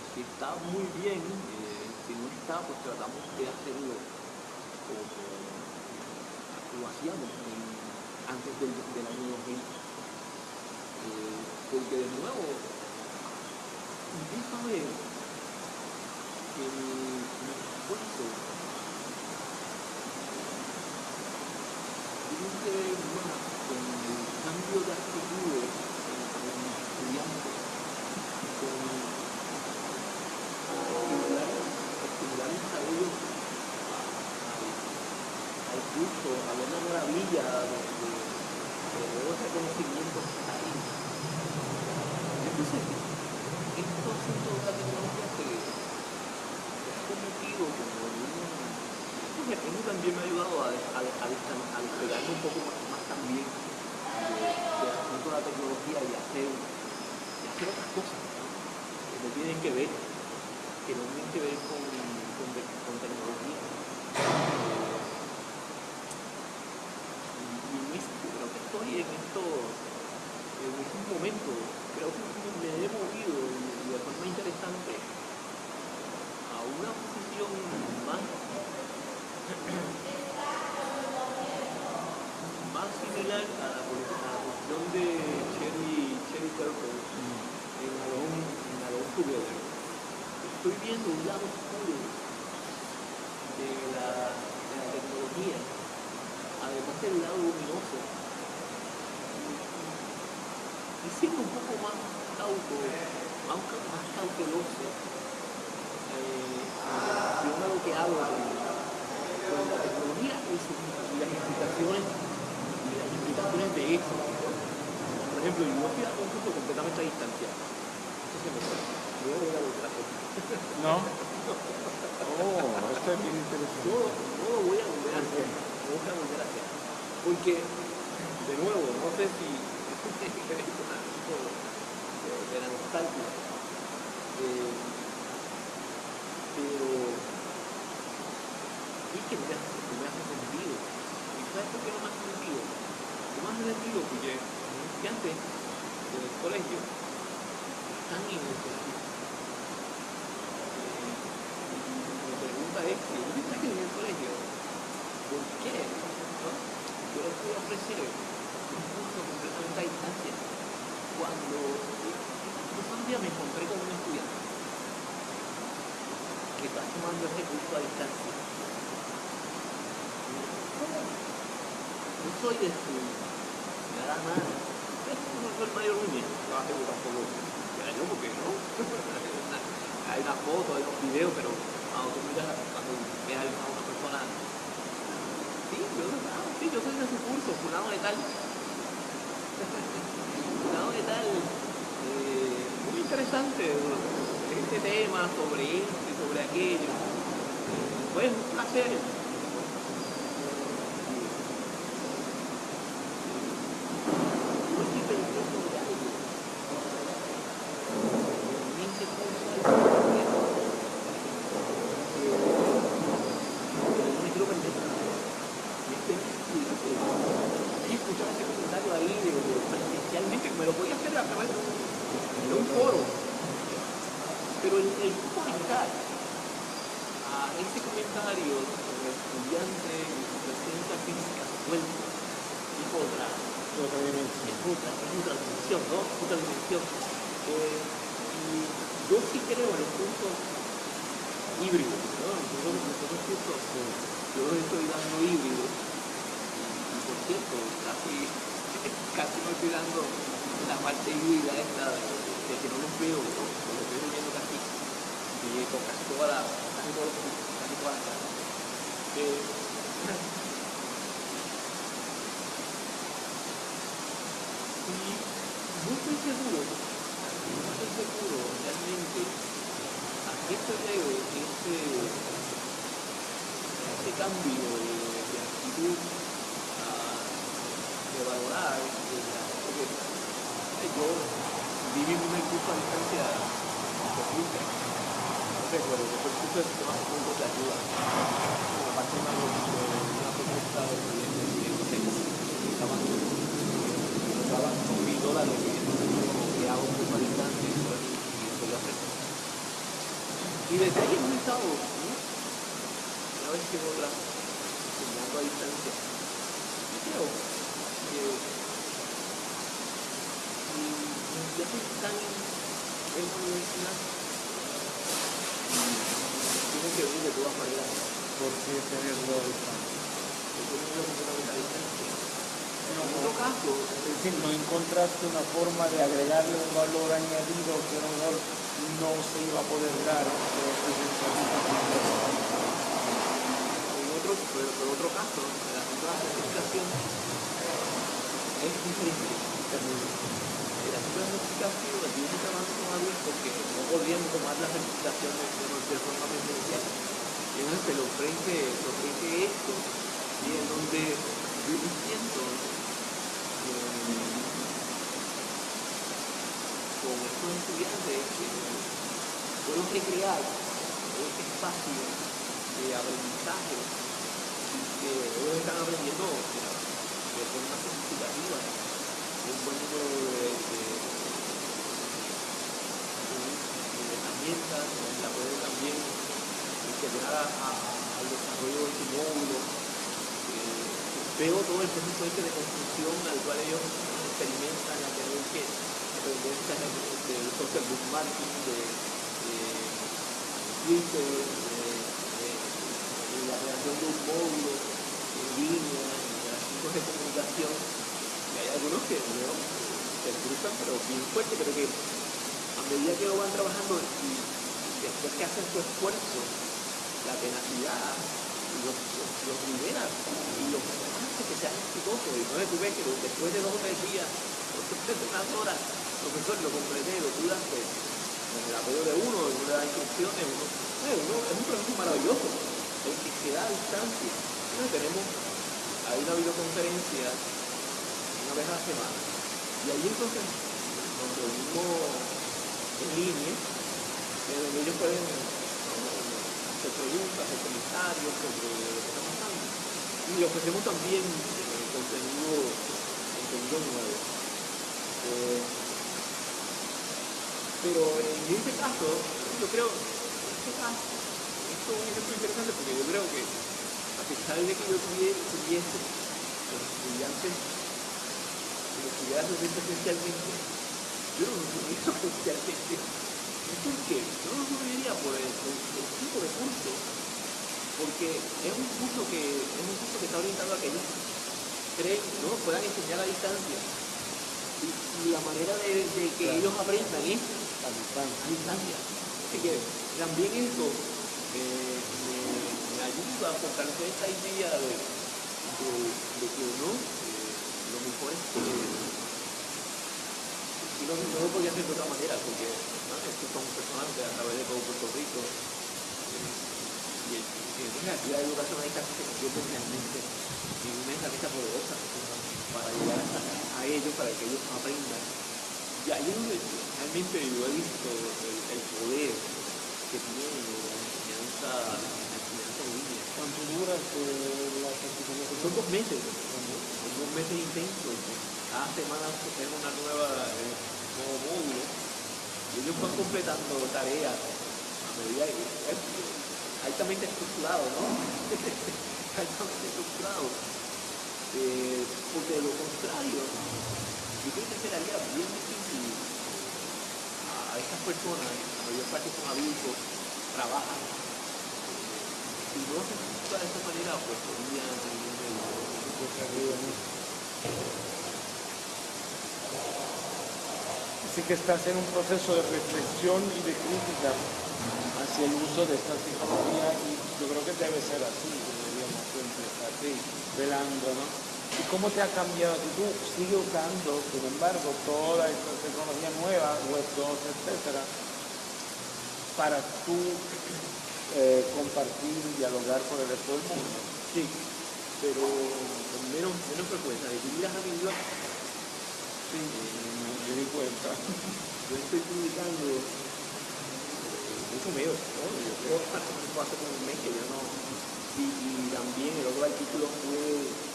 Si está muy bien, eh, si no está, pues tratamos de hacerlo como lo hacíamos en- antes del, del año 2000. Eh, porque de nuevo, empiezo a ver que mi, mi esfuerzo tiene que ver con el cambio de actitudes en, mis estudiantes, con estimular, estimular el desarrollo al, curso, a ver la maravilla de, de, de que está ahí. Entonces, estos asuntos de la tecnología se ha convertido como también me ha ayudado a, a, a, despegarme un poco más, también de- del asunto de la tecnología y hacer, hacer otras cosas que no tienen que ver, que no tienen que ver con, de- con tecnología. Eh, y, y en este- creo que estoy en esto, en estos momentos, creo que me he movido de forma interesante a una posición más más similar a la, a la posición de Cherry, Cherry Purple en Alone, en Alone Together. Estoy viendo un lado oscuro de la, de la tecnología, además del lado luminoso, y siendo un poco más cauto, más, ca- más cauteloso eh, en relación a lo que hago con, con la tecnología y, sus- y las implicaciones y las implicaciones de eso. Por ejemplo, yo estoy dando un curso completamente a distancia. Me fue. Yo voy a volver a hacer. ¿No? Oh, esto es bien interesante. No, no lo voy a volver a hacer. No voy a volver a hacer. Porque, de nuevo, no sé si estoy seguro, no estoy seguro realmente a qué se debe este, este cambio de, actitud ah, de valorar. de la- porque yo viví a distancia de Luca. No sé, pero después el curso de de ayuda. La parte una, de una unos mil dólares a y y. Y desde ahí hemos estado, ¿no? una vez que otra, enseñando a distancia. Yo creo que ya que están en la universidad, tienen que venir de todas maneras, ¿Por qué tenerlo a distancia? porque no completamente a distancia. En otro caso, Es decir, no encontraste una forma de agregarle un valor añadido que a lo mejor no se iba a poder dar. En otro, pero, pero otro caso, la certificación es diferente. La certificación, aquí estoy trabajando con alguien porque no podían tomar la certificación de, de, forma presencial. Y entonces se le ofrece, se ofrece esto, y en donde yo siento eh, estudiantes que puedo recrear ese espacio de aprendizaje que ellos están aprendiendo de forma significativa un buen número de, de, de herramientas, la puede también integrar al desarrollo de su módulo. Eh, veo todo el proceso este de construcción al cual ellos experimentan a tener aprender del social bookmarking, de, de Twitter, de, la creación de un módulo en línea, de asuntos de comunicación. Y hay algunos que no, se cruzan, pero bien fuerte, pero que a medida que lo van trabajando y después que hacen su esfuerzo, la tenacidad, los, los, los libera y los hace que sean exitosos. Y tú ves que después de dos o tres días, después de unas horas, profesor, lo completé, lo pues, con el apoyo de uno, le da instrucciones, uno, uno, es un proceso maravilloso, el que se da a distancia. Entonces tenemos, hay una videoconferencia una vez a la semana, y ahí entonces nos reunimos en línea, donde ellos pueden hacer preguntas, hacer comentarios sobre lo que está pasando. Y ofrecemos también eh, contenido, contenido nuevo. Eh, pero en este caso, yo creo, en este caso, esto es un ejemplo interesante porque yo creo que a pesar de que yo tuviese los estudiantes, los estudiantes presencialmente, yo no los tuviera presencialmente. ¿Por qué? No lo subiría por el, el, tipo de curso, porque es un curso que es un curso que está orientado a que ellos creen, ¿no? puedan enseñar a distancia. Y, y la manera de, de que claro. ellos aprendan es a distancia. Así que también esto eh, me, ayuda a fortalecer esta idea de, de, de que no, eh, lo mejor es que y no, no lo podía hacer de otra manera, porque ¿no? estos son personajes a través de todo Puerto Rico. Eh, y, y entonces la actividad casi se convierte realmente en una herramienta poderosa para llegar a, a ellos, para que ellos aprendan y ahí es donde realmente yo he visto el, el poder que tiene la enseñanza, la enseñanza en línea. ¿Cuánto dura la certificación? Son dos meses, son dos meses intensos. Cada semana tenemos una nueva, eh, nuevo módulo y ellos van completando tareas a medida que es altamente estructurado, ¿no? altamente estructurado. Eh, porque de lo contrario, yo creo que sería bien difícil a estas personas, la mayor parte son adultos, trabajan, si no se ejecuta de esta manera, pues sería Así que estás en un proceso de reflexión y de crítica hacia el uso de esta tecnología y yo creo que debe ser así, deberíamos siempre estar así, velando, ¿no? ¿Y cómo te ha cambiado? Si tú sigues usando, sin embargo, toda esta tecnología nueva, Web 2, etcétera, para tú eh, compartir y dialogar con el resto del mundo. Sí, pero con menos, menos frecuencia. Que miras a mi blog, sí, me di cuenta. Yo estoy publicando mucho menos, ¿no? Yo creo que hace como un mes que yo no. Y, y también el otro artículo fue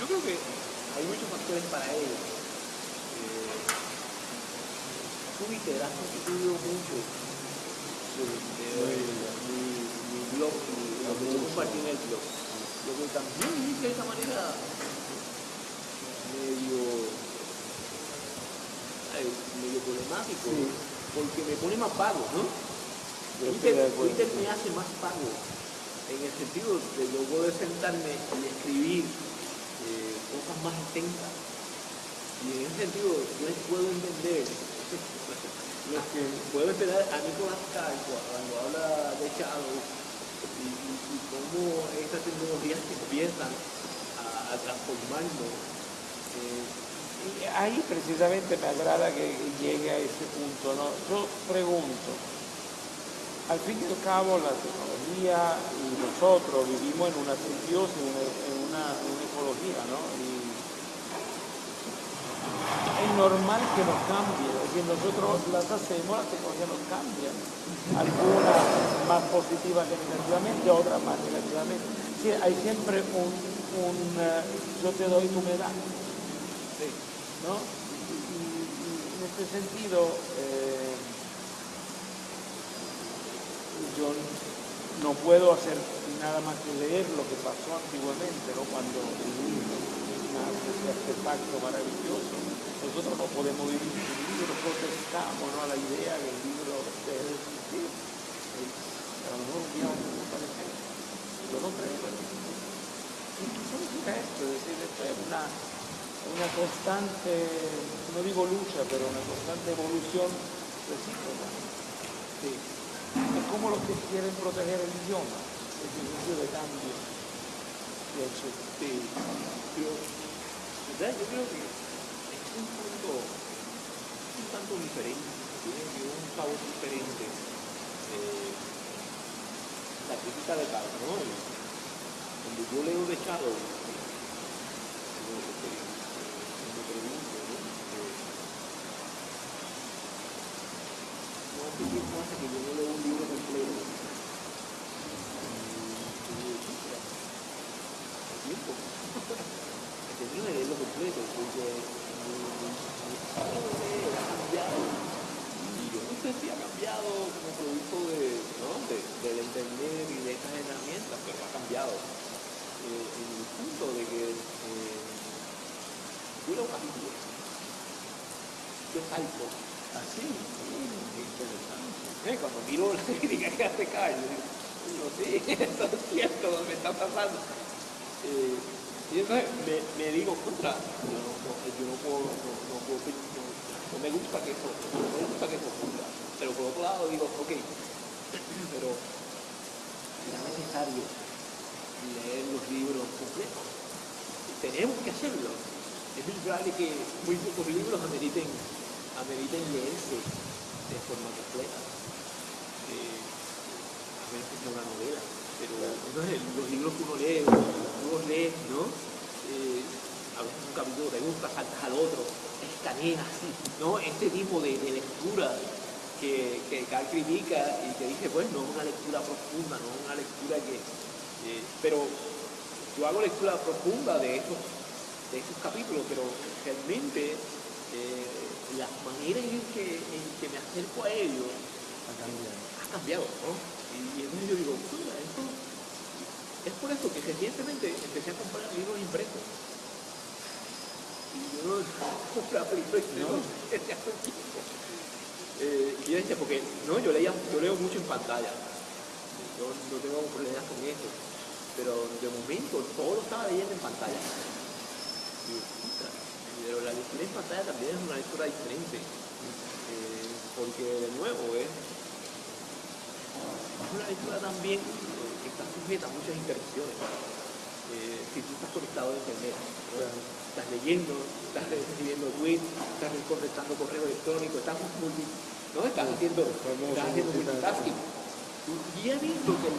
yo creo que hay muchos factores para ello. Eh, Twitter ha constituido mucho de, mi, mi, blog lo que yo compartí en el blog. Lo que también es de esta manera medio, medio problemático, sí. porque me pone más pago, ¿no? Twitter, Twitter me hace más pago en el sentido de yo poder sentarme y escribir cosas más extensas. Y en ese sentido, yo puedo entender lo que puedo entender a Nicolás Carr cuando habla de Shadow y, cómo estas tecnologías empiezan a, a transformarnos. Eh, y ahí precisamente me agrada que llegue a ese punto. ¿no? Yo pregunto, al fin y al cabo la y nosotros vivimos en una simbiosis, en una, en una, ecología, ¿no? Y es normal que nos cambie, es decir, nosotros las hacemos, las tecnologías nos cambian, algunas más positivas que negativamente, otras más negativamente. Sí, hay siempre un, eh, yo te doy, tu me das. ¿no? Y en este sentido, eh, yo no puedo hacer nada más que leer lo que pasó antiguamente, ¿no? cuando nace ese artefacto maravilloso. Nosotros no podemos vivir sin libro, protestamos ¿no? a la idea que el libro de existir. A lo mejor un día vamos a. Yo no creo en eso. ¿Y qué significa esto? Es decir, esto es una, una constante, no digo lucha, pero una constante evolución recíproca. Sí. Como los que quieren proteger el idioma, el sentido de cambio. Pero ¿verdad? yo creo que es un punto un tanto diferente, tiene un sabor diferente. eh, la crítica de Carl, ¿no? El- Cuando yo leo de Shadow, yo lo que me pregunto, ¿no? Eh, qué pasa yo no leo un libro completo. Tiempo. Ha cambiado. Y yo no sé si ha cambiado como producto de, ¿no? de, del internet y de estas herramientas, pero ha cambiado. El punto de que eh, yo leo capítulos. Yo salto así. mm, interesante. Eh, Cuando miro la crítica que hace Carlos, digo, no sé, esto es cierto, me está pasando. Eh, y entonces me, digo, contra, yo no, yo puedo, no, me gusta que eso, no me gusta que eso ocurra. Pero por otro lado digo, ok, pero será necesario leer los libros completos. Tenemos que hacerlo. Es muy probable que muy pocos libros ameriten, ameriten leerse de forma completa. Eh, a menos que sea una novela. Pero entonces los libros que uno lee, los lees, ¿no? Eh, a veces un capítulo te gusta, saltas al otro, escaneas, ¿no? Este tipo de, de lectura que, que Carl critica y que dice, pues no es una lectura profunda, no es una lectura que... eh, pero yo hago lectura profunda de esos, de esos capítulos, pero realmente eh, la manera en que, en que me acerco a ellos Ha cambiado. ha cambiado, ¿no? Y, y entonces yo digo, "Mira, esto es por eso que recientemente empecé a comprar libros impresos. Y yo no compraba libros impresos desde hace tiempo. Eh, y yo decía, porque no, yo leía, yo leo mucho en pantalla. Yo no tengo problemas con eso. Pero de momento todo lo estaba leyendo en pantalla. Pero la en pantalla también es una lectura diferente. Eh, porque de nuevo es es una lectura también eh, que está sujeta a muchas interrupciones. Eh, si tú estás conectado a internet, estás leyendo, estás recibiendo tweets, estás contestando correo electrónico, estás, multi, ¿no? estás haciendo, estás haciendo multitasking. Y he visto que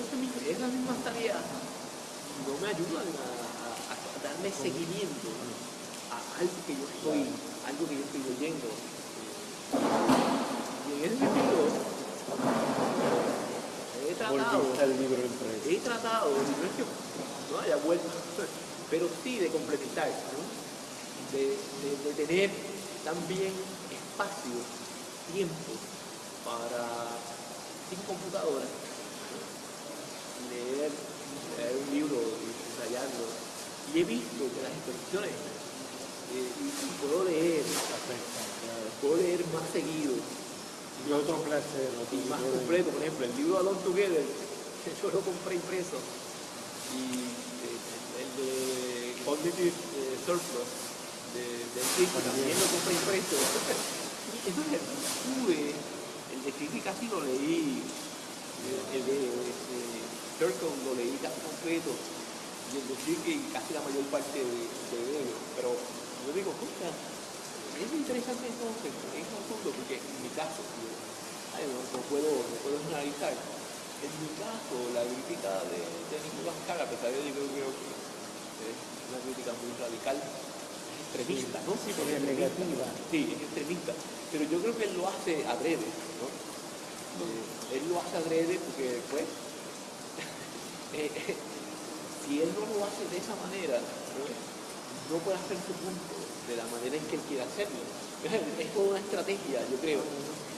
esa misma- esas mismas tareas no me ayudan a, a- a darle seguimiento algo que yo estoy, algo que yo estoy leyendo. Y en ese sentido, he tratado, he tratado, no es que no haya vuelto, pero sí de complementar, ¿no? de, de- de tener también espacio, tiempo para, sin computadora, leer, leer un libro y ensayarlo. Y he visto que las eh, y, y puedo leer, puedo leer más seguido, Y otro placer, y más completo, por ejemplo, el libro Alone Together, que yo lo compré impreso, y eh, el de Cognitive eh, Surplus de, de Enrique también lo compré impreso. y entonces tuve, el de Critic casi lo leí, eh, el de este, Circle lo leí casi completo, y el de Enrique casi la mayor parte de, de ellos, pero yo digo, escucha, es interesante entonces, es un punto, porque en mi caso, yo, ay, no, no puedo, no puedo generalizar. En mi caso, la crítica de, de Nicolás Cara, a pesar de que yo creo que es una crítica muy radical, es extremista, ¿no? Sí, porque es negativa. Sí, es extremista. Pero yo creo que él lo hace adrede, ¿no? Eh, él lo hace adrede porque, pues, eh, eh, si él no lo hace de esa manera, ¿no? no puede hacer su punto de la manera en que él quiere hacerlo. Es toda una estrategia, yo creo.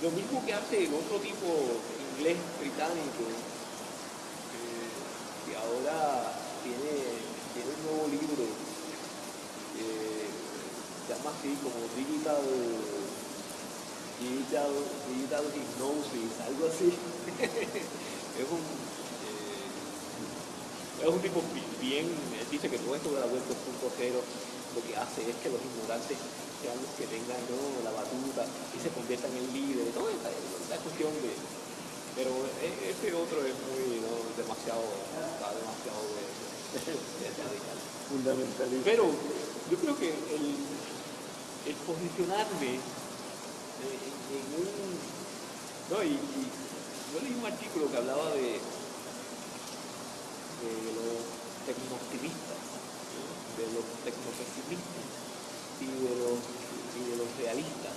Lo mismo que hace el otro tipo inglés británico, eh, que ahora tiene, tiene un nuevo libro, eh, se llama así como Digital, Digital, Digital Hypnosis, algo así. es un eh, es un tipo bi- bien, dice que todo esto de la web 2.0 lo que hace es que los ignorantes sean los que tengan ¿no? la batuta y se conviertan en líderes, toda esta cuestión de... Pero e- ese otro es muy, ¿no? demasiado, está demasiado de, de radical. Fundamentalista. Pero yo creo que el, el posicionarme en, en un... No, y, y yo leí un artículo que hablaba de, de los tecnooptimistas, ¿no? De los tecnopesimistas y de los, y de los realistas.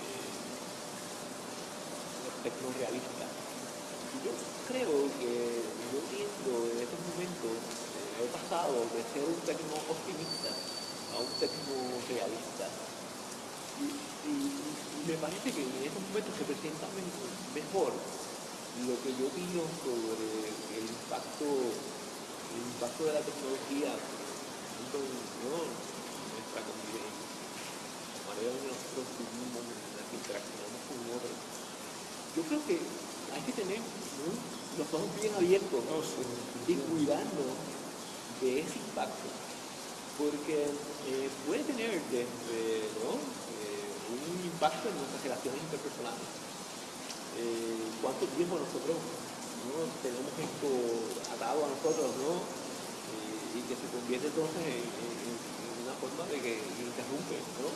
Eh, los tecnorealistas. Yo creo que yo tiendo en estos momentos, he pasado de ser un tecno optimista a un tecno realista. Y, y- me parece que en estos momentos se presenta me- mejor lo que yo opino sobre el impacto, el impacto de la tecnología ¿no? nuestra convivencia, la manera en que nosotros vivimos, en la que interaccionamos con otros. Yo creo que hay que tener ¿no? los ojos bien abiertos y cuidarnos de ese impacto, porque eh, puede tener desde ¿no? Eh, un impacto en nuestras relaciones interpersonales. Eh, ¿Cuánto tiempo nosotros ¿no? tenemos esto atado a nosotros ¿no? Eh, y que se convierte entonces en, en- en una forma de que interrumpe ¿no?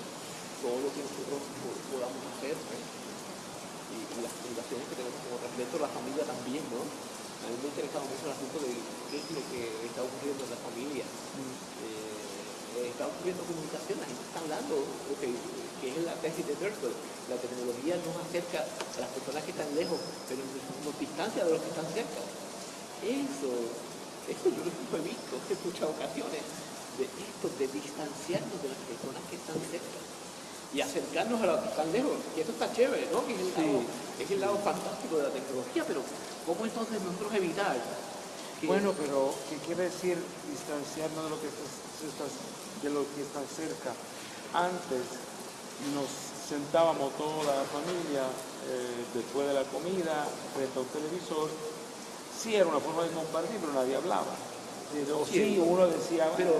todo lo que nosotros po- podamos hacer y, y las obligaciones que tenemos como respecto a la familia también, ¿no? A mí me ha interesado mucho el asunto de qué es lo que está ocurriendo en la familia. Eh, está ocurriendo comunicación, la gente está hablando, ok, que es la tesis de Thurston. La tecnología nos acerca a las personas que están lejos, pero nos distancia de los que están cerca. Eso, eso yo lo he visto en muchas ocasiones, de esto, de distanciarnos de las personas que están cerca y acercarnos a los que están lejos. Y eso está chévere, ¿no? Que es el, Sí. lado, es el lado fantástico de la tecnología, pero ¿cómo entonces nosotros evitar? que- Bueno, pero ¿qué quiere decir distanciarnos de lo que está- de lo que está cerca? Antes nos sentábamos toda la familia eh, después de la comida frente a un televisor. Sí era una forma de compartir, pero nadie hablaba. Pero sí, uno decía, Pero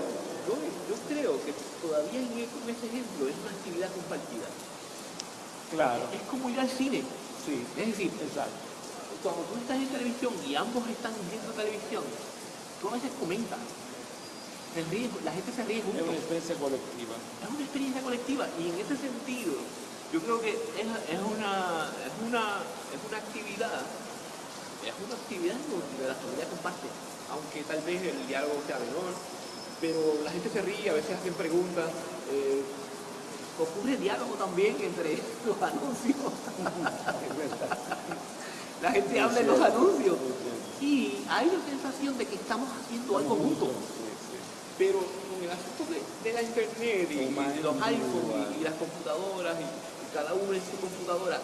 yo, yo creo que todavía en en ese ejemplo es una actividad compartida. claro, Es como ir al cine. sí, Es decir, exacto. cuando tú estás en televisión y ambos están viendo televisión, tú a veces comentas. La gente se ríe Es juntos. una experiencia colectiva. Es una experiencia colectiva y en ese sentido yo creo que es, es una, es, una, es una actividad, es una actividad donde la familia comparte, aunque tal vez el diálogo sea menor, pero la gente se ríe, a veces hacen preguntas, eh, ocurre diálogo también entre los anuncios, la gente habla en los anuncios y hay la sensación de que estamos haciendo algo juntos. Pero con el asunto de, de la internet y, los iPhones y, y las computadoras y, y cada uno en su computadora,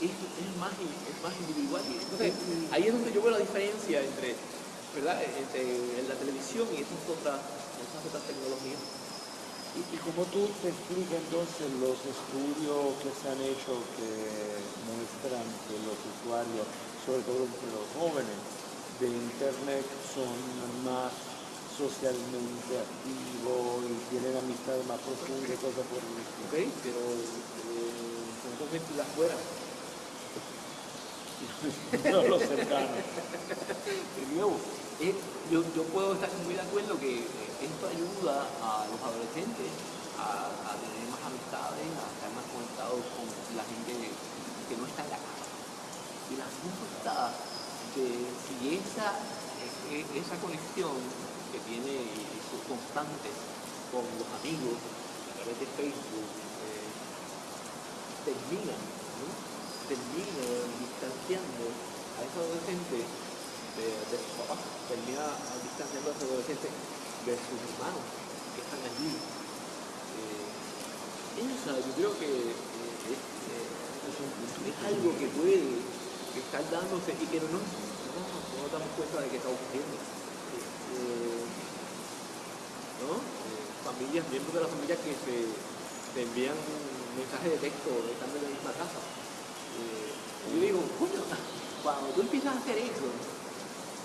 es, es más, es más individual. Y entonces, ahí es donde yo veo la diferencia entre, ¿verdad? entre la televisión y estas otras, estas otras tecnologías. ¿Y, cómo tú te explicas entonces los estudios que se han hecho que muestran que los usuarios, sobre todo entre los jóvenes de Internet, son más socialmente activos y tienen amistades más profundas y cosas por el? ¿ok? Pero eh, son dos mentiras fuera. No los cercanos. De nuevo, eh, yo, yo puedo estar muy de acuerdo que eh, esto ayuda a los adolescentes a, a tener más amistades, a estar más conectados con la gente que no está en la casa. Y el asunto está de si esa, esa conexión que tiene y sus constantes con los amigos a través de Facebook eh, terminan, ¿no? distanciando a ese adolescente de, sus papás, termina distanciando a ese adolescente de sus hermanos que están allí. Eh, yo creo que eh, es, algo que puede estar dándose y que no no, damos cuenta de que está ocurriendo. ¿No? Eh, familias, miembros de la familia que se, se envían mensajes de texto estando en la misma casa. Eh, yo digo, coño, cuando tú empiezas a hacer eso,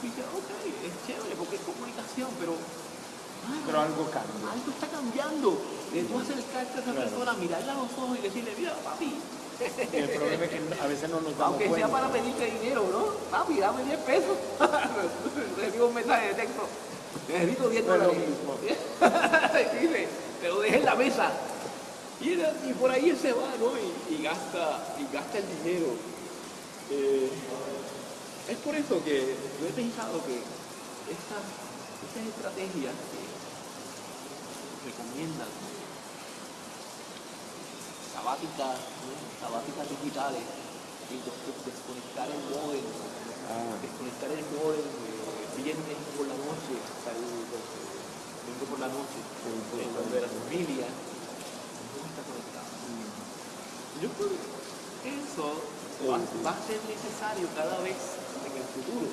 dices, ok, es chévere porque es comunicación, pero mano, Pero algo cambia. algo está cambiando. De tú acercarte a esa Claro. persona, mirarla a los ojos y decirle, mira, papi, el problema es que a veces no nos damos aunque cuenta. sea para pedirte dinero, ¿no? Papi, dame 10 pesos. Recibo un mensaje de texto. Necesito 10 No es lo dólares. te lo dejé en la mesa. Y, era- y por ahí él se va, ¿no? Y, y gasta, y gasta el dinero. Eh, es por eso que yo he pensado que estas, estas estrategias que recomiendan sabáticas, ¿no? sabáticas digitales, y desconectar el móvil, Ah. desconectar el móvil viernes por la noche, hasta el domingo por la noche, en donde la familia no está conectada. Yo creo que eso va, va a ser necesario cada vez en el futuro.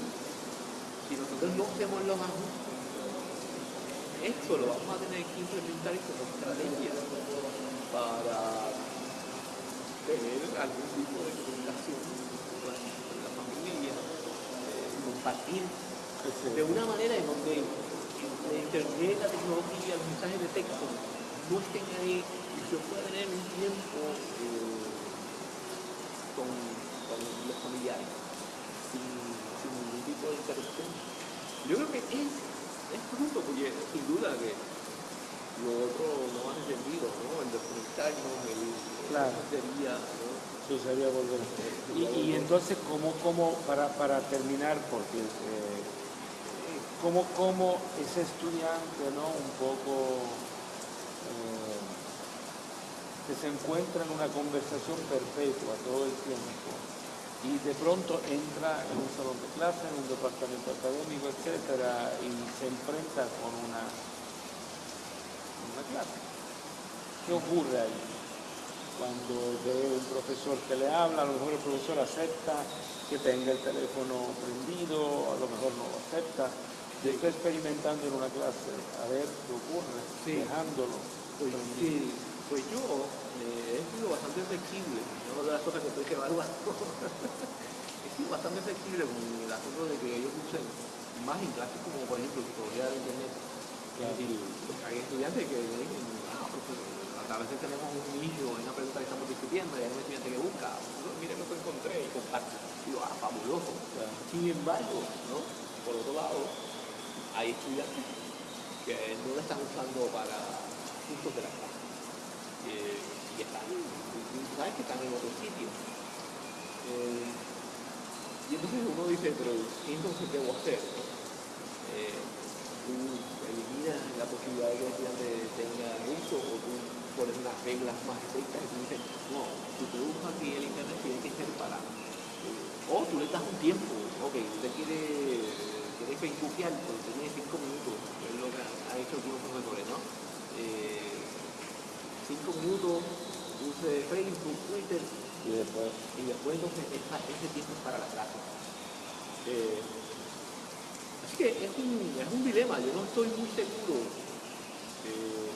Si nosotros no hacemos los ajustes, esto lo vamos a tener que implementar como estrategia para tener algún tipo de comunicación con la, con la familia, eh, compartir de una manera en donde la internet, la tecnología, los mensajes de texto no estén ahí y yo pueda tener un tiempo eh, con, con los familiares sin, sin ningún tipo de interrupción. Yo creo que es, es justo porque sin duda que lo otro no hace sentido, ¿no? El desconectarnos, el Claro. sería, ¿no? Eso sería volver. Y, y entonces, ¿cómo, cómo para, para terminar, porque eh, cómo, cómo ese estudiante, ¿no? Un poco eh, que se encuentra en una conversación perpetua todo el tiempo y de pronto entra en un salón de clase, en un departamento académico, etcétera, y se enfrenta con una, una clase. ¿Qué ocurre ahí? cuando ve un profesor que le habla, a lo mejor el profesor acepta que tenga el teléfono prendido, a lo mejor no lo acepta. Yo estoy experimentando en una clase, a ver qué ocurre, Sí. dejándolo. Pues, sí, pues yo eh, he sido bastante flexible, una de las cosas que estoy evaluando. he sido bastante flexible con el asunto de que ellos usen más en clases como por ejemplo psicología de internet. Claro. Es decir, hay estudiantes que dicen, ah, a veces tenemos un niño en una pregunta que estamos discutiendo y hay un estudiante que busca, "Profesor, mire lo que encontré y comparte. Digo, ah, fabuloso. Claro. Sin embargo, ¿no? por otro lado, hay estudiantes que no lo están usando para asuntos de la clase. Eh, y están, sabes que están en otro sitio. Eh, y entonces uno dice, pero ¿qué entonces debo hacer? Eh, tú eliminas la posibilidad de que el estudiante tenga uso o tú pones unas reglas más estrictas y tú dices, no, tú usas aquí el internet tiene que ser para o tú le das un tiempo, ok, usted quiere, facebookear, pero usted tiene cinco minutos, es lo que han hecho algunos profesores, ¿no? Eh, cinco minutos, use Facebook, Twitter, Y después, y después entonces ese tiempo es para la clase. Eh, así que es un, es un dilema, yo no estoy muy seguro eh,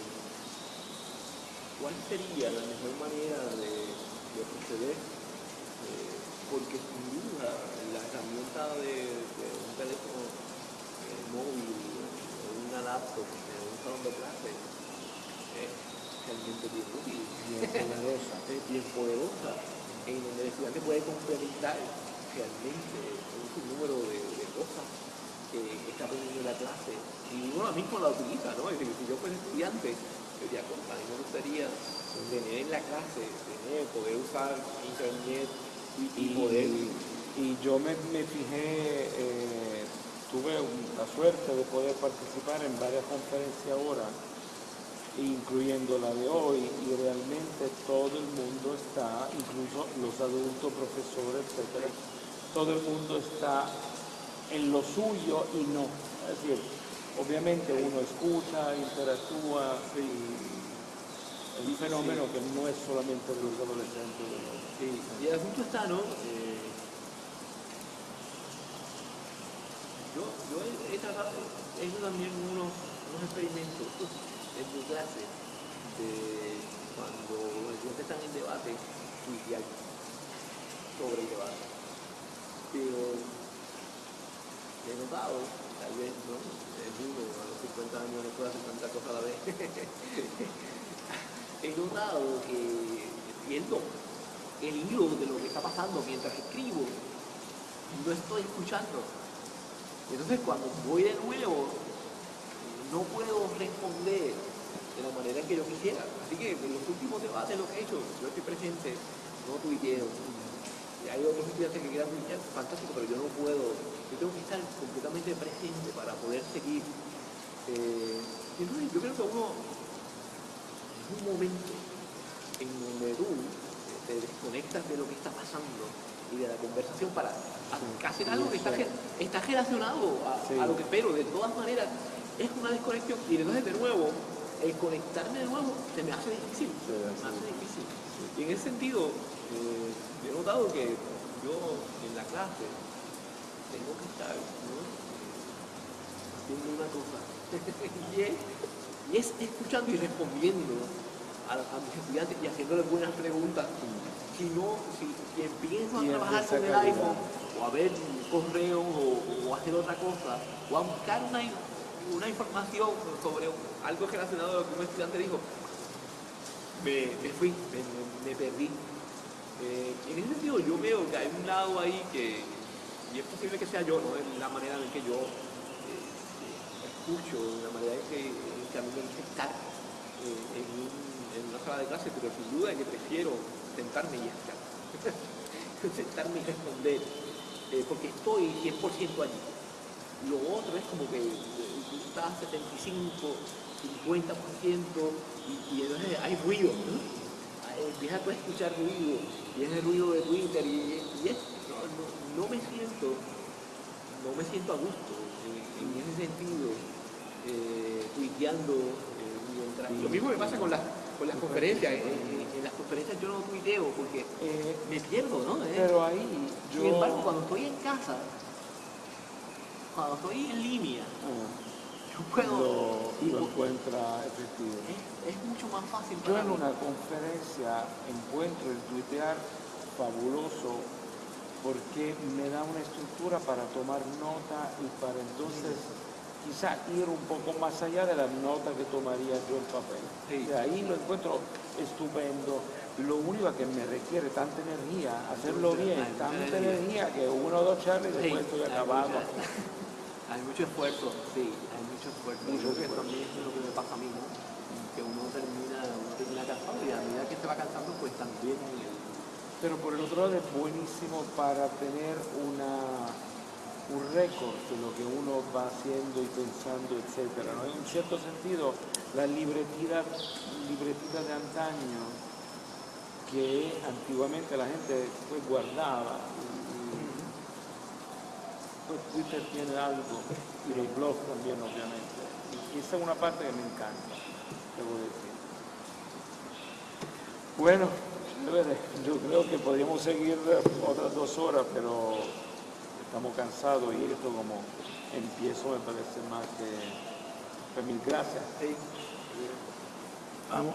cuál sería la mejor manera de, de proceder, eh, porque sin duda la herramienta de, un teléfono eh, móvil o una laptop en un salón de clase es realmente bien útil bien poderosa. es bien poderosa, en donde el estudiante puede complementar realmente un sinnúmero de, de cosas que está aprendiendo en la clase y uno mismo la utiliza, ¿no? Es decir, si yo fuera estudiante, yo diría, "Contra, mí me gustaría tener en la clase, tener, poder usar internet y, y Y, poder... y yo me, me fijé, eh, tuve la suerte de poder participar en varias conferencias ahora incluyendo la de hoy, y realmente todo el mundo está, incluso los adultos, profesores, etcétera, todo el mundo está en lo suyo y no. Es decir, obviamente uno escucha, interactúa y es un fenómeno que no es solamente de los adolescentes. Sí, y el asunto está, ¿no? Eh, yo, yo he, he tratado, he hecho también unos, unos experimentos en mi clase de cuando los estudiantes están en debate, tuitear sobre el debate pero he notado, tal vez, ¿no? Es uno, a los 50 años no puede hacer tanta cosa a la vez. he notado que viendo el hilo de lo que está pasando mientras escribo, no estoy escuchando. Entonces cuando voy de nuevo, no puedo responder de la manera en que yo quisiera. Así que en los últimos debates lo que he hecho, yo estoy presente, no tuiteo, hay otros estudiantes que quieran brillar, fantástico, pero yo no puedo, yo tengo que estar completamente presente para poder seguir. Eh, entonces yo creo que uno, es un momento en donde tú te desconectas de lo que está pasando y de la conversación para hacer algo que está, está relacionado a, a, lo que espero. De todas maneras, es una desconexión y entonces de nuevo, el conectarme de nuevo se me hace difícil. Me hace difícil. Y en ese sentido, eh, he notado que yo en la clase tengo que estar haciendo una cosa y, es, escuchando y respondiendo a, mis estudiantes y haciéndoles buenas preguntas. Si no, si, empiezo a trabajar con el iPhone o a ver correos o, o, hacer otra cosa o a buscar una, información sobre algo relacionado a lo que un estudiante dijo, me, me fui, me, me perdí. Eh, en ese sentido yo veo que hay un lado ahí que, y es posible que sea yo, ¿no? En la manera en que yo eh, escucho, en la manera en que, a mí me gusta estar eh, en, en, una sala de clase, pero sin duda que prefiero sentarme y estar. sentarme y responder, porque estoy 100% allí. Lo otro es como que tú estás 75, 50% y, y entonces hay ruido. ¿no? empiezas a escuchar ruido, y es el ruido de Twitter, y, es, no, no, me siento, no me siento a gusto en, ese sentido, eh, tuiteando eh, mientras. Lo mismo me pasa con las, con las conferencias, en, las conferencias yo no tuiteo porque eh, me pierdo, ¿no? Pero ahí yo... Sin embargo, cuando estoy en casa, cuando estoy en línea, ah lo, encuentra efectivo. Es, mucho más fácil. Yo en una conferencia encuentro el tuitear fabuloso porque me da una estructura para tomar nota y para entonces quizá ir un poco más allá de la nota que tomaría yo en papel. Y ahí lo encuentro estupendo. Lo único que me requiere tanta energía, hacerlo bien, tanta energía que uno o dos charlas y después estoy acabado. Hay mucho esfuerzo, sí, hay mucho esfuerzo. Mucho que también es lo que me pasa a mí, ¿no? Que uno termina, uno termina cansado y a medida que se va cansando, pues también... Pero por el otro lado es buenísimo para tener una, un récord de lo que uno va haciendo y pensando, etc. ¿no? En cierto sentido, la libretita, libretita de antaño que antiguamente la gente pues, guardaba, pues Twitter tiene algo y los blogs también obviamente. Y esa es una parte que me encanta, debo decir. Bueno, yo creo que podríamos seguir otras dos horas, pero estamos cansados y esto como empiezo me parece más que... Pues mil gracias. Vamos.